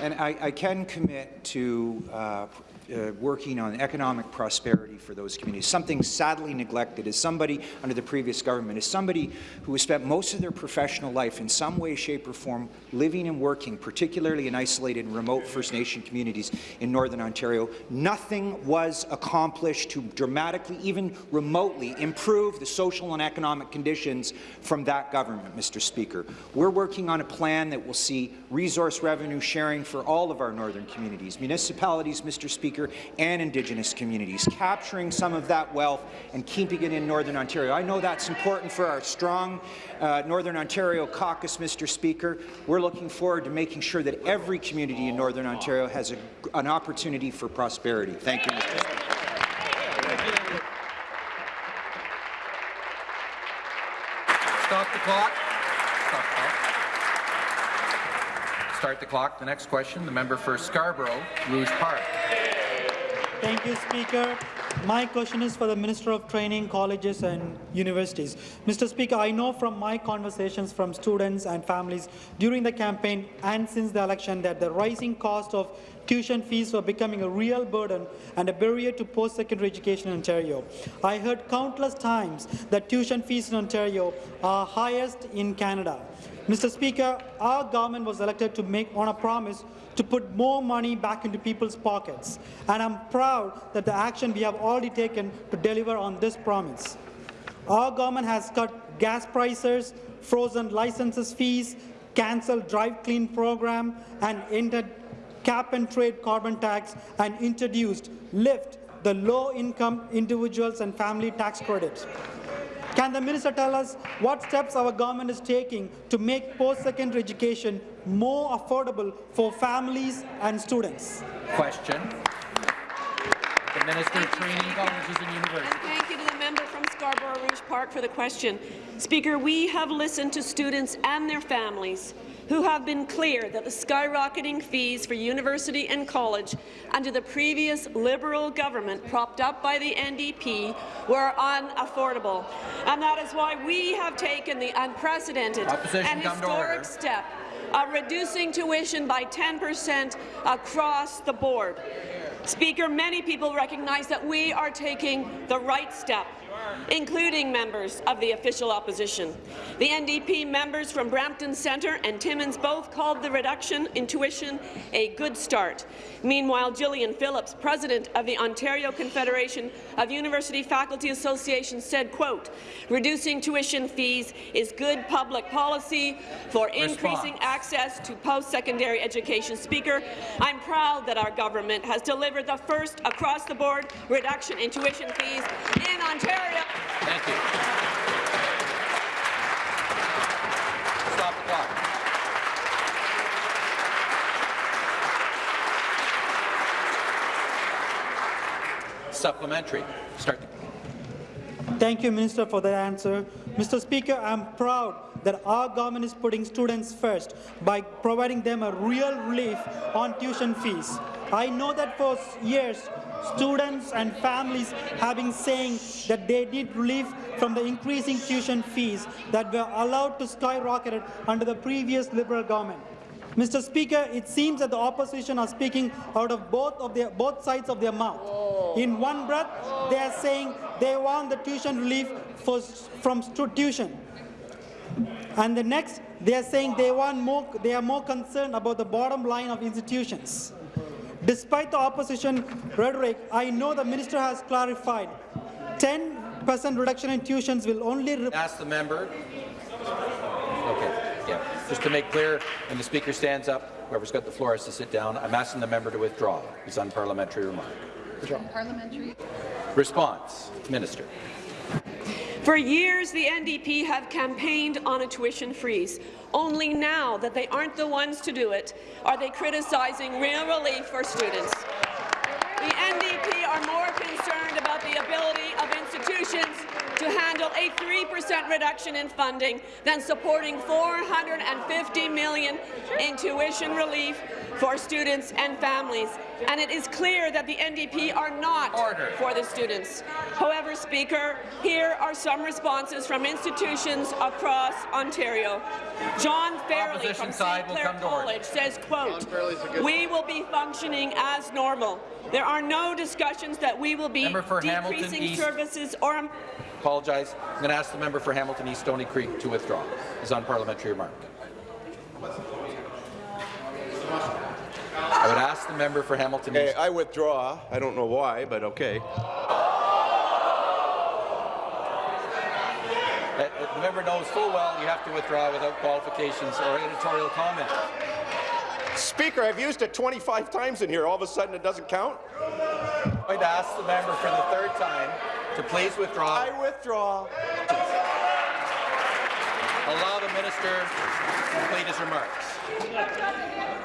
And I, I can commit to uh, uh, working on economic prosperity for those communities. Something sadly neglected is somebody under the previous government, is somebody who has spent most of their professional life in some way, shape or form living and working, particularly in isolated and remote First Nation communities in Northern Ontario. Nothing was accomplished to dramatically, even remotely, improve the social and economic conditions from that government, Mr. Speaker. We're working on a plan that will see resource revenue sharing for all of our northern communities. Municipalities, Mr. Speaker, Speaker, and Indigenous communities, capturing some of that wealth and keeping it in Northern Ontario. I know that's important for our strong uh, Northern Ontario caucus, Mr. Speaker. We're looking forward to making sure that every community in Northern Ontario has a, an opportunity for prosperity. Thank you, Mr. Speaker. Stop the clock. Start the clock. The next question, the member for Scarborough, Rouge Park. Thank you, Speaker. My question is for the Minister of Training, Colleges and Universities. Mr. Speaker, I know from my conversations from students and families during the campaign and since the election that the rising cost of tuition fees were becoming a real burden and a barrier to post-secondary education in Ontario. I heard countless times that tuition fees in Ontario are highest in Canada. Mr. Speaker, our government was elected to make on a promise to put more money back into people's pockets, and I'm proud that the action we have already taken to deliver on this promise. Our government has cut gas prices, frozen licenses fees, cancelled drive clean program, and ended cap and trade carbon tax, and introduced LIFT, the low-income individuals and family tax credit. Can the minister tell us what steps our government is taking to make post-secondary education more affordable for families and students? Question. The Minister of Training, Colleges and Universities. And thank you to the member from Scarborough Rouge Park for the question. Speaker, we have listened to students and their families who have been clear that the skyrocketing fees for university and college under the previous Liberal government, propped up by the NDP, were unaffordable. And that is why we have taken the unprecedented Opposition and historic step of reducing tuition by 10 per cent across the board. Speaker, many people recognize that we are taking the right step including members of the official opposition. The NDP members from Brampton Centre and Timmins both called the reduction in tuition a good start. Meanwhile, Gyllian Phillips, president of the Ontario Confederation of University Faculty Associations, said, quote, reducing tuition fees is good public policy for increasing access to post-secondary education. Speaker, I'm proud that our government has delivered the first across-the-board reduction in tuition fees in Ontario. Thank you. Stop the clock. Supplementary. Start. Thank you, Minister, for that answer. Mr. Speaker, I'm proud that our government is putting students first by providing them a real relief on tuition fees. I know that for years, students and families have been saying that they need relief from the increasing tuition fees that were allowed to skyrocket under the previous Liberal government. Mr. Speaker, it seems that the opposition are speaking out of both of their both sides of their mouth. In one breath, they are saying they want the tuition relief for, from tuition. And the next, they are saying they want more, they are more concerned about the bottom line of institutions. Despite the opposition rhetoric, I know the minister has clarified 10% reduction in tuitions will only Ask the member. Okay, yeah. Just to make clear, when the speaker stands up, whoever's got the floor has to sit down. I'm asking the member to withdraw his unparliamentary remark. Parliamentary. Response, Minister. For years, the NDP have campaigned on a tuition freeze. Only now that they aren't the ones to do it are they criticizing real relief for students. The NDP are more concerned about the ability of institutions to handle a 3% reduction in funding than supporting 450 million in tuition relief for students and families. And it is clear that the NDP are not Order. for the students. However, Speaker, here are some responses from institutions across Ontario. John Fairley from St. Clair come to order. College says, quote, Fairley's a good we will be functioning as normal. There are no discussions that we will be Member for Hamilton decreasing East. services or Apologize. I'm going to ask the member for Hamilton East Stony Creek to withdraw his unparliamentary remark. I would ask the member for Hamilton Okay, East. I withdraw. I don't know why, but okay. Uh, uh, The member knows full well you have to withdraw without qualifications or editorial comment. Speaker, I've used it 25 times in here. All of a sudden, it doesn't count? To ask the member for the third time to please withdraw. I withdraw. Allow the minister to complete his remarks.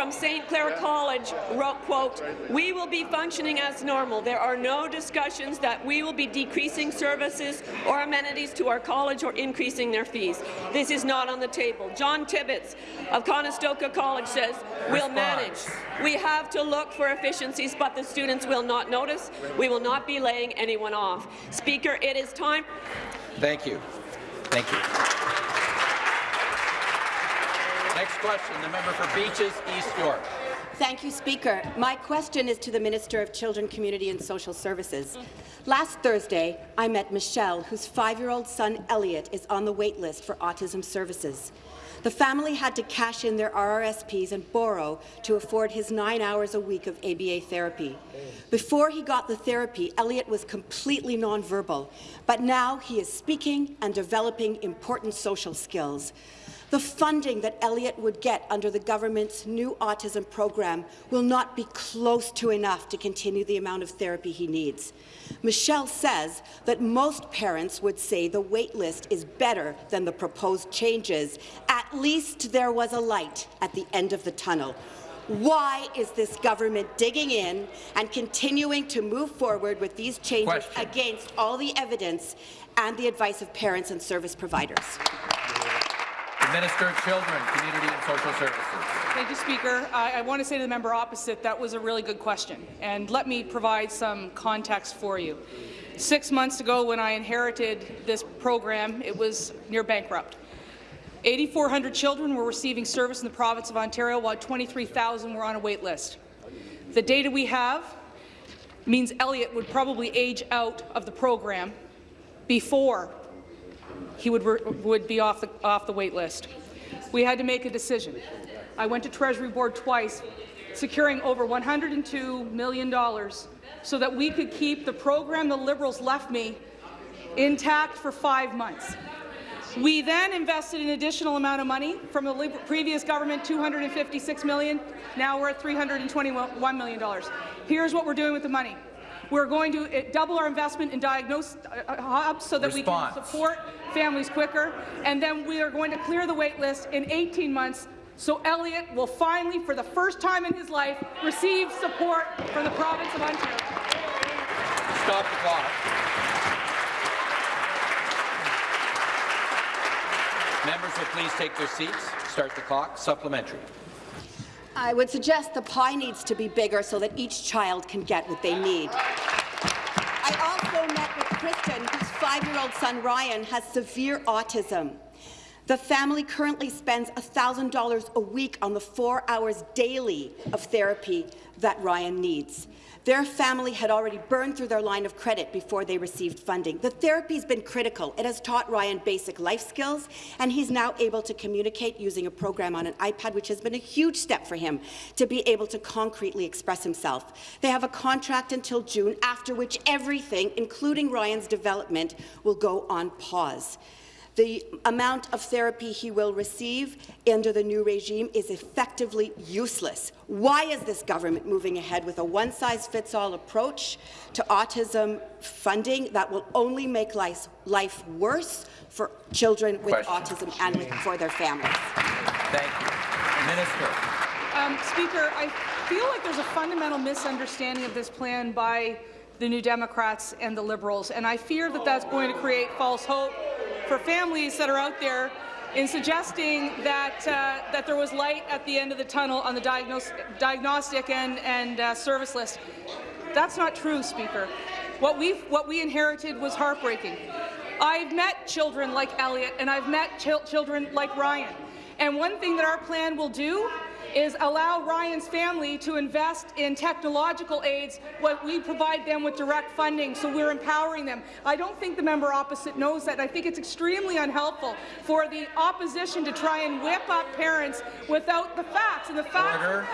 John Fairley from St. Clair College wrote, quote, we will be functioning as normal. There are no discussions that we will be decreasing services or amenities to our college or increasing their fees. This is not on the table. John Tibbits of Conestoga College says, we'll manage. We have to look for efficiencies, but the students will not notice. We will not be laying anyone off. Speaker, it is time. Thank you. Thank you. Next question, the member for Beaches, East York. Thank you, Speaker. My question is to the Minister of Children, Community and Social Services. Last Thursday, I met Michelle, whose five-year-old son, Elliot, is on the wait list for autism services. The family had to cash in their RRSPs and borrow to afford his nine hours a week of ABA therapy. Before he got the therapy, Elliot was completely nonverbal, but now he is speaking and developing important social skills. The funding that Elliot would get under the government's new autism program will not be close to enough to continue the amount of therapy he needs. Michelle says that most parents would say the wait list is better than the proposed changes. At least there was a light at the end of the tunnel. Why is this government digging in and continuing to move forward with these changes Question. against all the evidence and the advice of parents and service providers? Minister of Children, Community and Social Services. Thank you, Speaker. I, I want to say to the member opposite that was a really good question, and let me provide some context for you. Six months ago, when I inherited this program, it was near bankrupt. 8,400 children were receiving service in the province of Ontario, while 23,000 were on a wait list. The data we have means Elliot would probably age out of the program before he would, would be off the, off the wait list. We had to make a decision. I went to Treasury Board twice, securing over $102 million so that we could keep the program the Liberals left me intact for five months. We then invested an additional amount of money from the previous government, 256 million. Now we're at $321 million. Here's what we're doing with the money. We're going to uh, double our investment in diagnosis uh, uh, hubs so that Response. we can support families quicker, and then we are going to clear the wait list in 18 months so Elliot will finally, for the first time in his life, receive support from the province of Ontario. Stop the clock. Members will please take their seats. Start the clock. Supplementary. I would suggest the pie needs to be bigger so that each child can get what they need. I also met with Kristen, whose five-year-old son Ryan has severe autism. The family currently spends $1,000 a week on the four hours daily of therapy that Ryan needs. Their family had already burned through their line of credit before they received funding. The therapy has been critical. It has taught Ryan basic life skills, and he's now able to communicate using a program on an iPad, which has been a huge step for him to be able to concretely express himself. They have a contract until June, after which everything, including Ryan's development, will go on pause. The amount of therapy he will receive under the new regime is effectively useless. Why is this government moving ahead with a one-size-fits-all approach to autism funding that will only make life, life worse for children with Question. autism and for their families? Thank you. Minister. Um, Speaker, I feel like there's a fundamental misunderstanding of this plan by the New Democrats and the Liberals, and I fear that that's going to create false hope for families that are out there in suggesting that uh, that there was light at the end of the tunnel on the diagnos diagnostic and, and uh, service list. That's not true, Speaker. What we what we inherited was heartbreaking. I've met children like Elliot, and I've met ch children like Ryan. And one thing that our plan will do is allow Ryan's family to invest in technological aids what we provide them with direct funding, so we're empowering them. I don't think the member opposite knows that. I think it's extremely unhelpful for the opposition to try and whip up parents without the facts. And the facts order.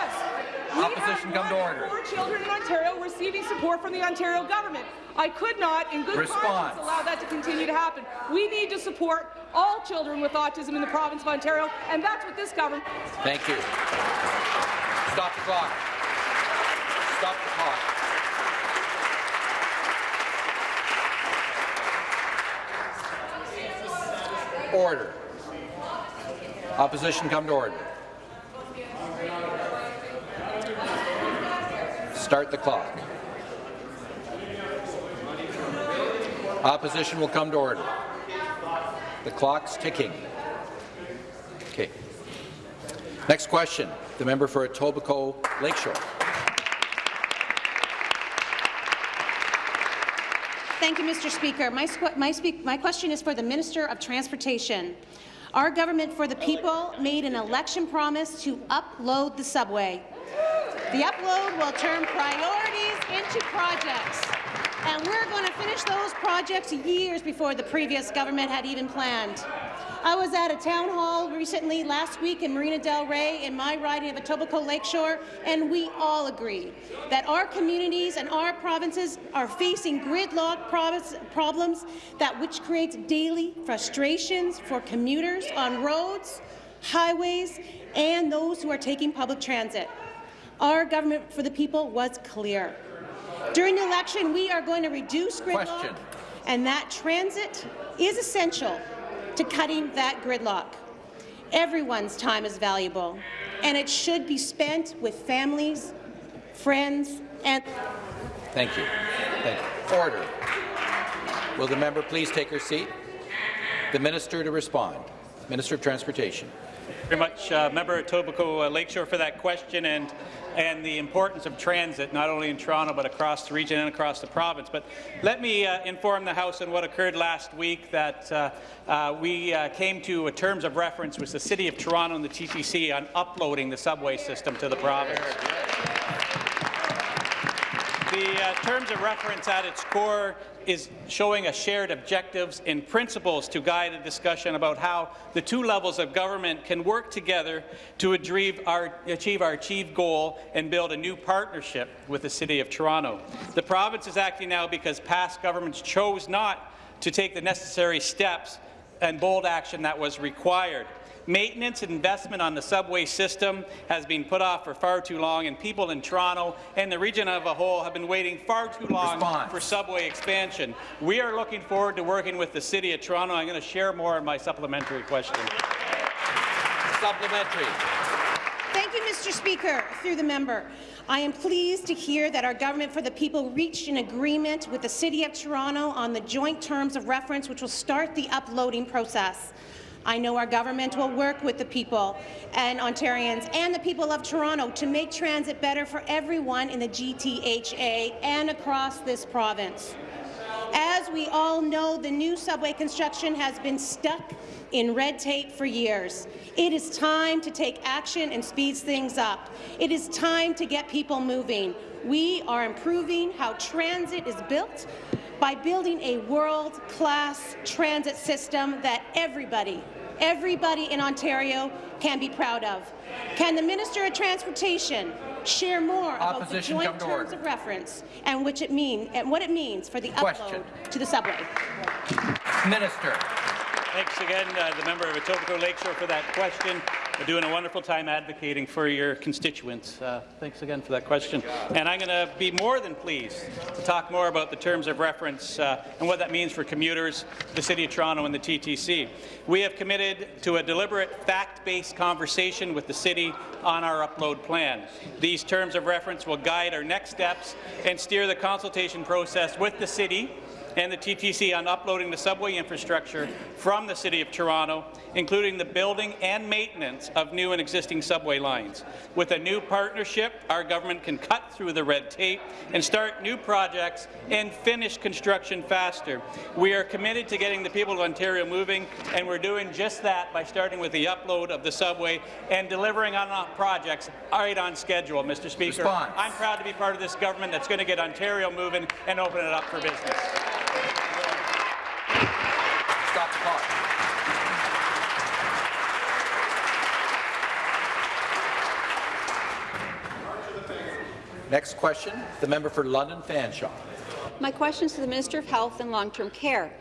We opposition have come to order. Four children in Ontario receiving support from the Ontario government. I could not, in good Response. conscience, allow that to continue to happen. We need to support all children with autism in the province of Ontario, and that's what this government. Thank you. Stop the clock. Stop the clock. Order. Opposition come to order. Start the clock. Opposition will come to order. The clock's ticking. Okay. Next question, the member for Etobicoke Lakeshore. Thank you, Mr. Speaker. My, my, speak my question is for the Minister of Transportation. Our government for the people made an election promise to upload the subway. The upload will turn priorities into projects and we're going to finish those projects years before the previous government had even planned. I was at a town hall recently last week in Marina Del Rey in my riding of Etobicoke Lakeshore, and we all agree that our communities and our provinces are facing gridlock problems that which creates daily frustrations for commuters on roads, highways, and those who are taking public transit. Our government for the people was clear. During the election, we are going to reduce gridlock, Question. and that transit is essential to cutting that gridlock. Everyone's time is valuable, and it should be spent with families, friends, and— Thank you. Thank you. Order. Will the member please take her seat? The minister to respond. Minister of Transportation. Very much, uh, Member Etobicoke uh, Lakeshore, for that question and and the importance of transit, not only in Toronto but across the region and across the province. But let me uh, inform the House on what occurred last week. That uh, uh, we uh, came to a terms of reference with the City of Toronto and the TTC on uploading the subway system to the province. The, The uh, terms of reference at its core is showing a shared objectives and principles to guide a discussion about how the two levels of government can work together to achieve our, achieve our achieved goal and build a new partnership with the City of Toronto. The province is acting now because past governments chose not to take the necessary steps and bold action that was required. Maintenance and investment on the subway system has been put off for far too long, and people in Toronto and the region as a whole have been waiting far too long Response. for subway expansion. We are looking forward to working with the City of Toronto. I'm going to share more in my supplementary question. Supplementary. Thank you, Mr. Speaker. Through the member, I am pleased to hear that our Government for the People reached an agreement with the City of Toronto on the joint terms of reference, which will start the uploading process. I know our government will work with the people and Ontarians and the people of Toronto to make transit better for everyone in the GTHA and across this province. As we all know, the new subway construction has been stuck in red tape for years. It is time to take action and speed things up. It is time to get people moving. We are improving how transit is built by building a world-class transit system that everybody, everybody in Ontario can be proud of. Can the Minister of Transportation share more about the joint terms of reference and which it mean and what it means for the Question. upload to the subway? Minister. Thanks again, uh, the member of Etobicoke Lakeshore, for that question. You're doing a wonderful time advocating for your constituents. Uh, thanks again for that question. And I'm going to be more than pleased to talk more about the terms of reference uh, and what that means for commuters, the City of Toronto and the TTC. We have committed to a deliberate, fact-based conversation with the City on our upload plan. These terms of reference will guide our next steps and steer the consultation process with the City and the TTC on uploading the subway infrastructure from the City of Toronto, including the building and maintenance of new and existing subway lines. With a new partnership, our government can cut through the red tape and start new projects and finish construction faster. We are committed to getting the people of Ontario moving, and we're doing just that by starting with the upload of the subway and delivering on our projects right on schedule, Mr. Speaker. Response. I'm proud to be part of this government that's going to get Ontario moving and open it up for business. Stop the. Next question, the member for London Fanshawe. My question is to the Minister of Health and Long-Term Care.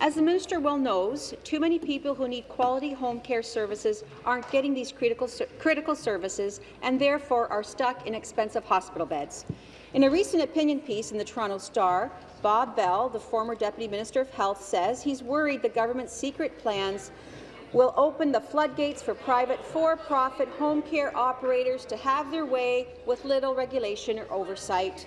As the minister well knows, too many people who need quality home care services aren't getting these critical, critical services and therefore are stuck in expensive hospital beds. In a recent opinion piece in the Toronto Star, Bob Bell, the former Deputy Minister of Health, says he's worried the government's secret plans will open the floodgates for private for-profit home care operators to have their way with little regulation or oversight.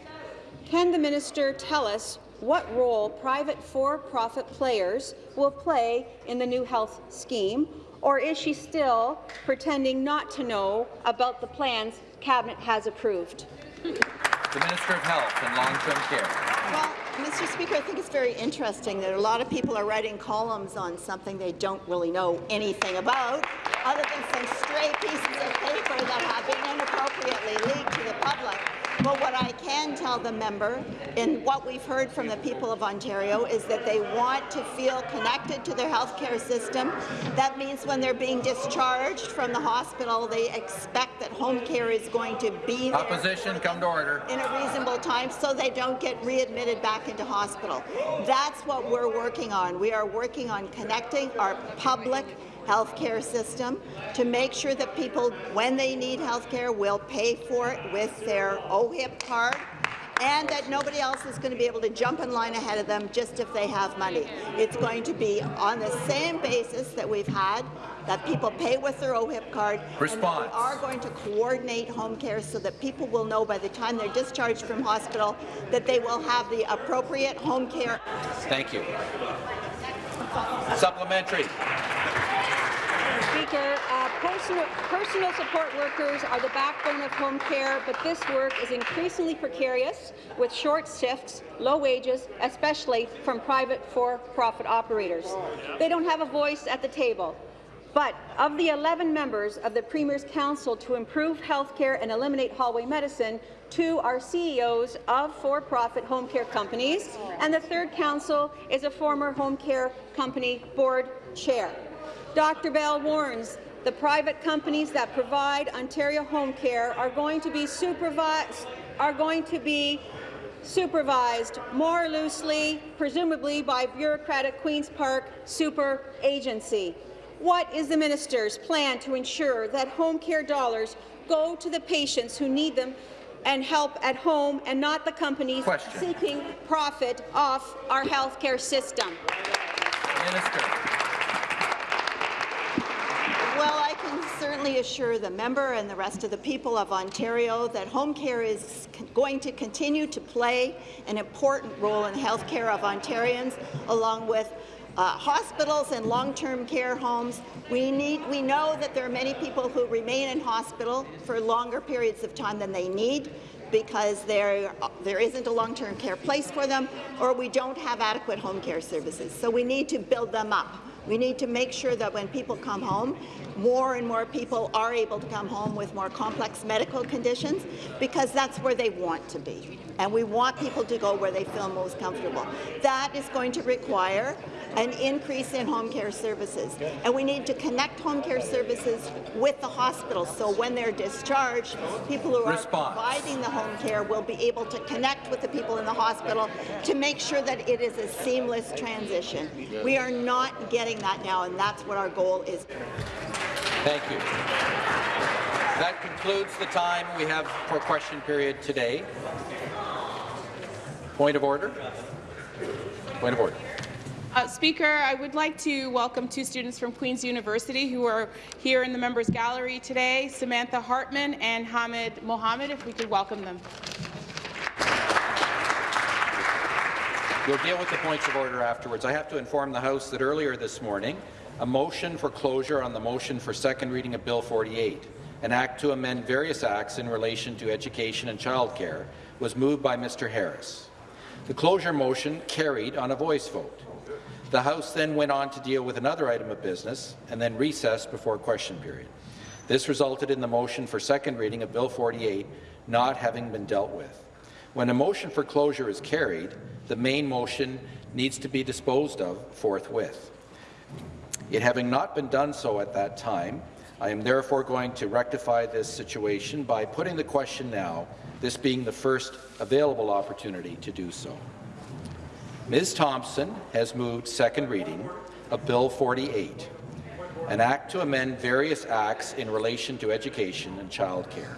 Can the minister tell us what role private for-profit players will play in the new health scheme, or is she still pretending not to know about the plans Cabinet has approved? The Minister of Health and Long-Term Care. Well, Mr. Speaker, I think it's very interesting that a lot of people are writing columns on something they don't really know anything about, other than some stray pieces of paper that have been inappropriately leaked to the public. But what I can tell the member, and what we've heard from the people of Ontario, is that they want to feel connected to their health care system. That means when they're being discharged from the hospital, they expect that home care is going to be there Opposition, come to order. in a reasonable time so they don't get readmitted back into hospital. That's what we're working on. We are working on connecting our public healthcare system to make sure that people, when they need healthcare, will pay for it with their OHIP card and that nobody else is going to be able to jump in line ahead of them just if they have money. It's going to be on the same basis that we've had, that people pay with their OHIP card. Response. And we are going to coordinate home care so that people will know by the time they're discharged from hospital that they will have the appropriate home care. Thank you. Supplementary. Speaker, uh, personal, personal support workers are the backbone of home care, but this work is increasingly precarious with short shifts, low wages, especially from private for-profit operators. They don't have a voice at the table. But of the 11 members of the Premier's Council to improve health care and eliminate hallway medicine, two are CEOs of for-profit home care companies, and the third council is a former home care company board chair. Dr. Bell warns the private companies that provide Ontario home care are going to be supervised are going to be supervised more loosely, presumably by bureaucratic Queen's Park super agency. What is the minister's plan to ensure that home care dollars go to the patients who need them and help at home and not the companies Question. seeking profit off our health care system? Minister. Well, I can certainly assure the member and the rest of the people of Ontario that home care is going to continue to play an important role in the health care of Ontarians, along with uh, hospitals and long-term care homes. We need. We know that there are many people who remain in hospital for longer periods of time than they need because there, there isn't a long-term care place for them or we don't have adequate home care services. So we need to build them up. We need to make sure that when people come home, more and more people are able to come home with more complex medical conditions because that's where they want to be. And we want people to go where they feel most comfortable. That is going to require an increase in home care services. And we need to connect home care services with the hospitals, so when they're discharged, people who Response. are providing the home care will be able to connect with the people in the hospital to make sure that it is a seamless transition. We are not getting that now, and that's what our goal is. Thank you. That concludes the time we have for question period today. Point of order. Point of order. Uh, Speaker, I would like to welcome two students from Queen's University who are here in the members gallery today, Samantha Hartman and Hamid Mohammed, if we could welcome them. We'll deal with the points of order afterwards. I have to inform the House that earlier this morning, a motion for closure on the motion for second reading of Bill 48, an act to amend various acts in relation to education and childcare, was moved by Mr. Harris. The closure motion carried on a voice vote. The House then went on to deal with another item of business and then recessed before question period. This resulted in the motion for second reading of Bill 48 not having been dealt with. When a motion for closure is carried, the main motion needs to be disposed of forthwith. It having not been done so at that time, I am therefore going to rectify this situation by putting the question now, this being the first available opportunity to do so. Ms. Thompson has moved second reading of Bill 48, an act to amend various acts in relation to education and childcare.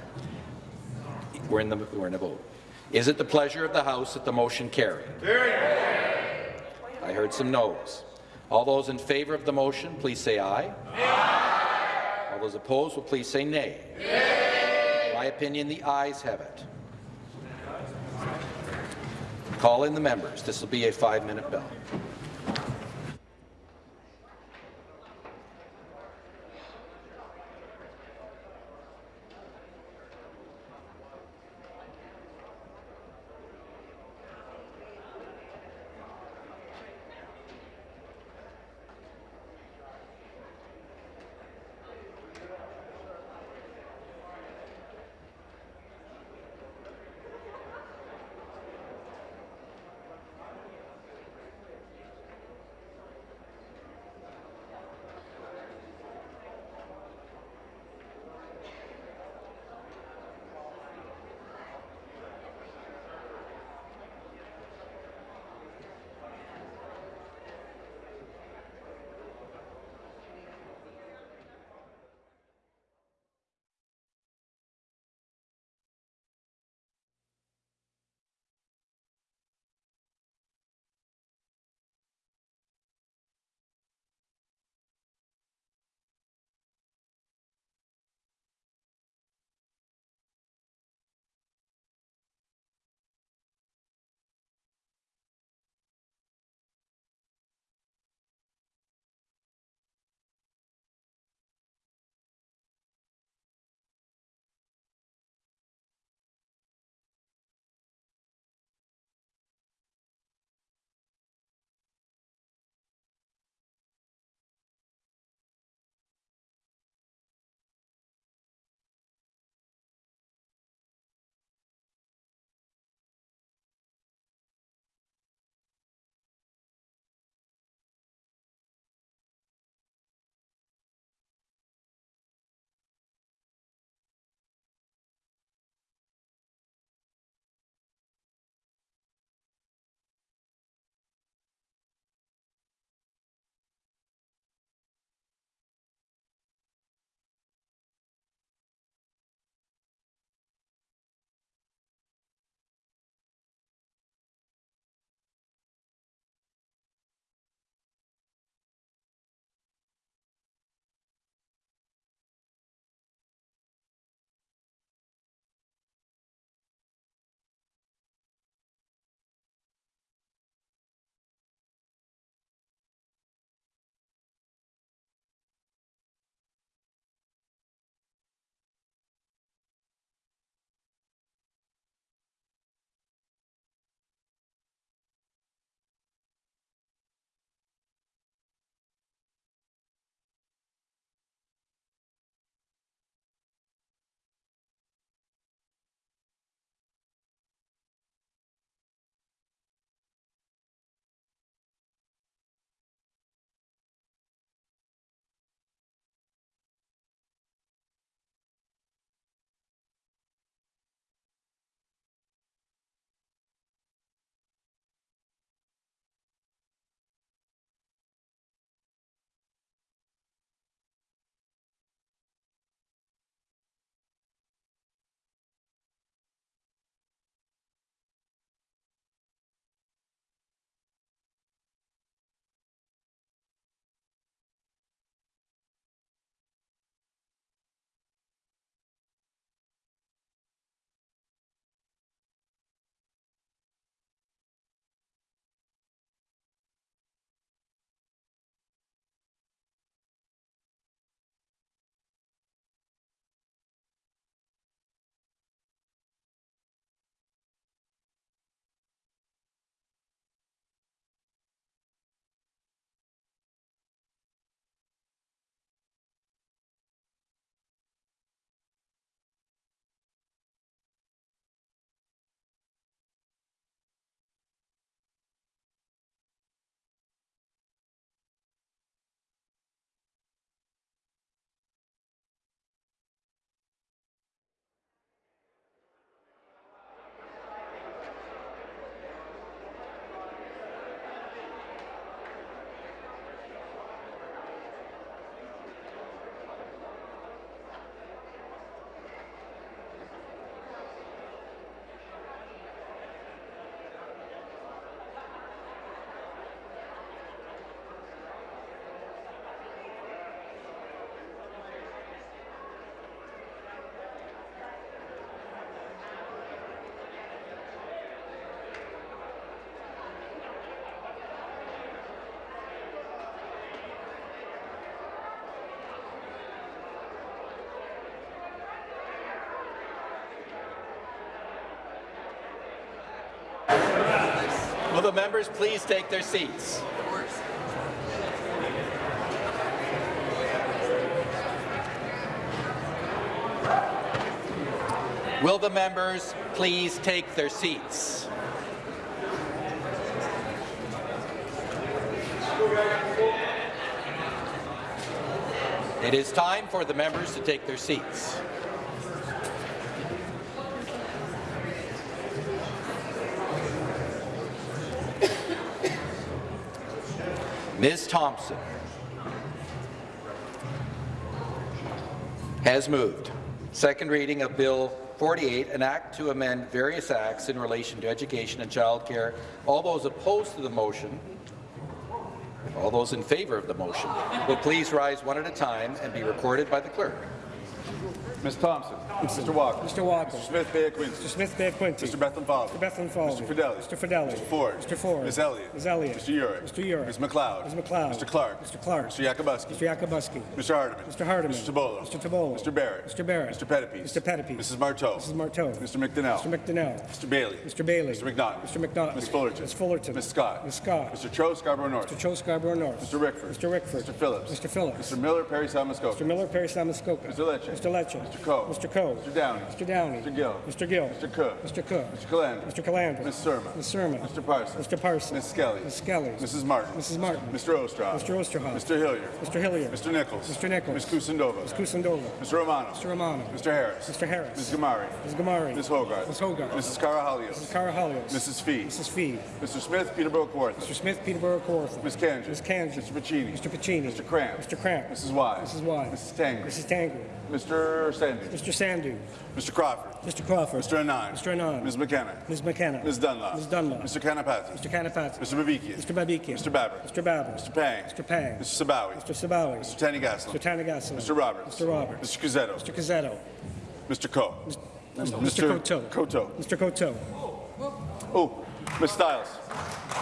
We're in the we're in a vote. Is it the pleasure of the House that the motion carry? I heard some noes. All those in favour of the motion, please say aye. aye. All those opposed will please say nay. nay. My opinion, the ayes have it. Call in the members. This will be a five-minute bell. Will the members please take their seats? Will the members please take their seats? It is time for the members to take their seats. Ms. Thompson has moved. Second reading of Bill 48, an act to amend various acts in relation to education and child care. All those opposed to the motion, all those in favour of the motion, will please rise one at a time and be recorded by the clerk. Ms. Thompson. Mr. Walker. Mr. Walker. Mr. Smith Bay Quinte. Mr. Smith Bay Quinte. Mr. Bethlenfalvy. Mr. Bethlenfalvy. Mr. Fedeli. Mr. Fedeli. Mr. Ford. Mr. Ford. Ms. Elliott. Ms. Elliott. Mr. Yurek. Mr. Yurek. Ms. MacLeod. Ms. MacLeod. Mr. Clark. Mr. Clark. Mr. Yakabuski. Mr. Yakabuski. Mr. Hardeman. Mr. Hardeman. Mr. Tibollo. Mr. Tibollo. Mr. Barrett. Mr. Barrett. Mr. Pettapiece. Mr. Pettapiece. Mrs. Martow. Mrs. Martow. Mr. McDonell. Mr. McDonell. Mr. Bailey. Mr. Bailey. Mr. McNaughton. Mr. McNaughton. Ms. Fullerton. Ms. Fullerton. Ms. Scott. Ms. Scott. Mr. Cho Scarborough North. Mr. Cho Scarborough North. Mr. Rickford. Mr. Rickford. Mr. Phillips. Mr. Phillips. Mr. Miller, Parry Sound-Muskoka. Mr. Miller, Parry Sound-Muskoka. Mr. Lecce. Mr. Lecce. Mr. Coe. Mr. Coe. Mr. Downey. Mr. Downey. Mr. Gill. Mr. Gill. Mr. Cook. Mr. Cook. Mr. Calandra. Mr. Calandra. Ms. Surma. Ms. Surma. Mr. Parsons. Mr. Parsons. Ms. Skelly. Ms. Skelly. Mrs. Martin. Mrs. Martin. Mr. Oosterhoff. Mr. Oosterhoff. Mr. Hillier. Mr. Hillier. Mr. Nicholls. Mr. Nicholls. Ms. Kusendova. Ms. Kusendova. Mr. Romano. Mr. Romano. Mr. Harris. Mr. Harris. Ms. Ghamari. Ms. Ghamari. Ms. Hogarth. Ms. Hogarth. Mrs. Karahalios. Mrs. Karahalios. Mrs. Fee. Mrs. Fee. Mr. Smith, Peterborough Kawartha. Mr. Smith, Peterborough Kawartha. Ms. Kanji. Ms. Kanji. Mr. Piccini. Mr. Piccini. Mr. Cramp. Mr. Cramp. Mrs. Wise. Mrs. Wise. Mrs. Tangri. Mrs. Tangri. Mr. Sandhu. Mr. Sandhu. Mr. Crawford. Mr. Crawford. Mr. Anand. Mr. Anand. Ms. McKenna. Ms. McKenna. Ms. Dunlop. Ms. Dunlop. Mr. Kanapathi. Mr. Kanapathi. Mr. Babikian. Mr. Babikian. Mr. Baber. Mr. Baber. Mr. Pang. Mr. Pang. Mr. Sabawy. Mr. Sabawy. Mr. Thanigasalam. Mr. Thanigasalam. Mr. Roberts. Mr. Roberts. Mr. Cuzzetto. Mr. Cuzzetto. Mr. Coe. Mr. Coteau. Coteau. Mr. Coteau. Oh, Ms. Stiles.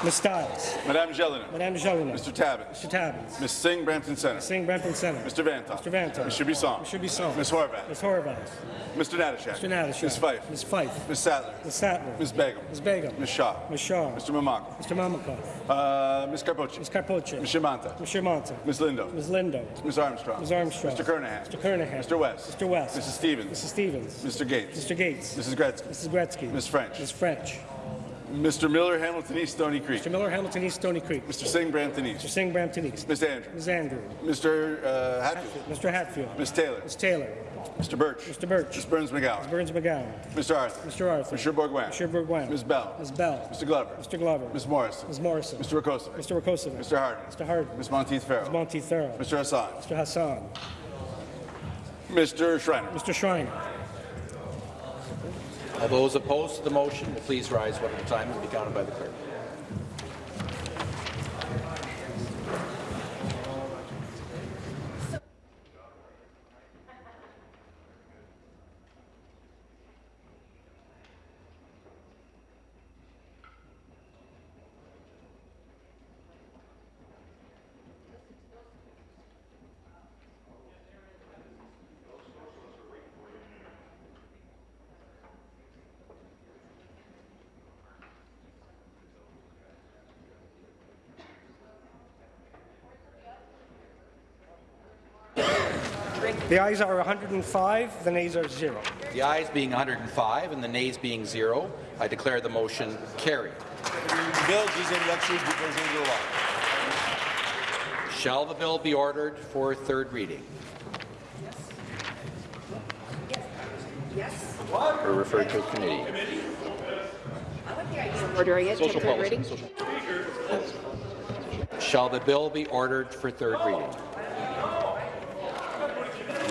Ms. Stiles. Madame Gélinas. Madame Gélinas. Mr. Tabuns. Mr. Tabuns. Ms. Singh, Brampton Center. Singh, Brampton Center. Mr. Vanthof. Mr. Vanthof. Mr. Bisson. Mr. Bisson. Ms. Horwath. Ms. Horwath. Mr. Natyshak. Mr. Natyshak. Ms. Fife. Ms. Fife. Ms. Sattler. Ms. Sattler. Ms. Begum. Ms. Begum. Ms. Shaw. Ms. Shaw. Mr. Mamakwa. Mr. Mamakwa. Uh, Ms. Karpoche. Ms. Karpoche. Ms. Shimanta. Ms. Shermanta. Ms. Lindo. Ms. Lindo. Ms. Armstrong. Ms. Armstrong. Mr. Kernaghan. Mr. Kernaghan. Mr. West. Mr. West. Mrs. Stevens. Mrs. Stevens. Mr. Gates. Mr. Gates. Mrs. Gretzky. Mrs. Gretzky. Ms. French. Ms. French. Mr. Miller, Hamilton East, Stoney Creek. Mr. Miller, Hamilton East, Stoney Creek. Mr. Singh, Brampton Mr. East. Singh, Brampton East. Ms. Andrew. Ms. Andrew. Mr. Uh, Hatfield. Mr. Hatfield. Ms. Taylor. Ms. Taylor. Mr. Burch. Mr. Burch. Ms. Berns-McGown. Ms. Berns-McGown. Mr. Arthur. Mr. Arthur. Mr. Bourgouin. Mr. Bourgouin. Ms. Bell. Ms. Bell. Mr. Glover. Mr. Glover. Ms. Morrison. Ms. Morrison. Mr. Rakocevic. Mr. Rakocevic. Mr. Harden. Mr. Harden. Ms. Monteith Farrell. Ms. Monteith Farrell. Mr. Hassan. Mr. Hassan. Mr. Schreiner. Mr. Schreiner. All those opposed to the motion please rise one at a time and be counted by the clerk. The ayes are 105, the nays are zero. The ayes being 105 and the nays being zero, I declare the motion carried. Bill, deuxième lecture du projet de loi. Shall the bill be ordered for third reading? Yes. Yes. Or referred to a committee? Ordering it to Social third policy. reading. Social- Shall the bill be ordered for third reading?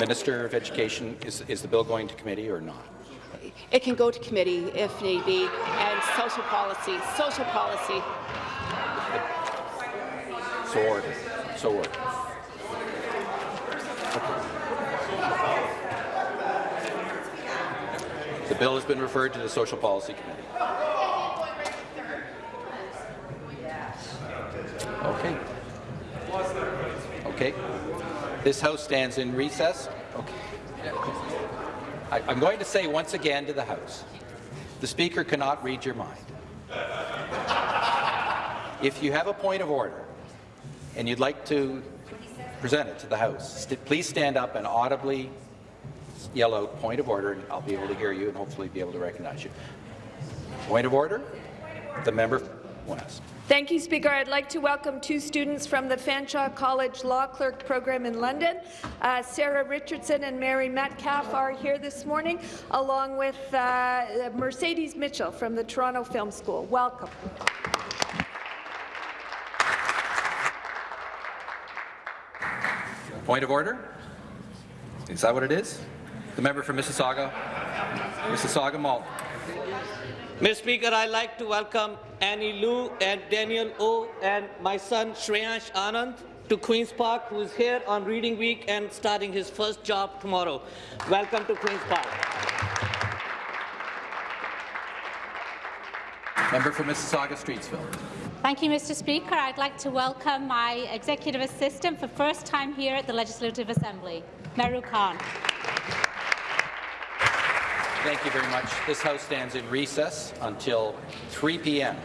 Minister of Education, is, is the bill going to committee or not? It can go to committee if need be, and social policy, social policy. So ordered. So ordered. The bill has been referred to the Social Policy Committee. Okay. Okay. This House stands in recess. Okay. I, I'm going to say once again to the House, the Speaker cannot read your mind. If you have a point of order and you'd like to present it to the House, st please stand up and audibly yell out point of order, and I'll be able to hear you and hopefully be able to recognize you. Point of order? The member West. Thank you, Speaker. I'd like to welcome two students from the Fanshawe College Law Clerk Program in London. Uh, Sarah Richardson and Mary Metcalf are here this morning, along with uh, Mercedes Mitchell from the Toronto Film School. Welcome. Point of order? Is that what it is? The member for Mississauga, Mississauga Malton. Mr. Speaker, I'd like to welcome Annie Lou and Daniel O and my son Shreyansh Anand to Queen's Park, who is here on Reading Week and starting his first job tomorrow. Welcome to Queen's Park. Member for Mississauga Streetsville. Thank you, Mr. Speaker. I'd like to welcome my executive assistant for first time here at the Legislative Assembly, Meru Khan. Thank you very much. This House stands in recess until 3 p.m.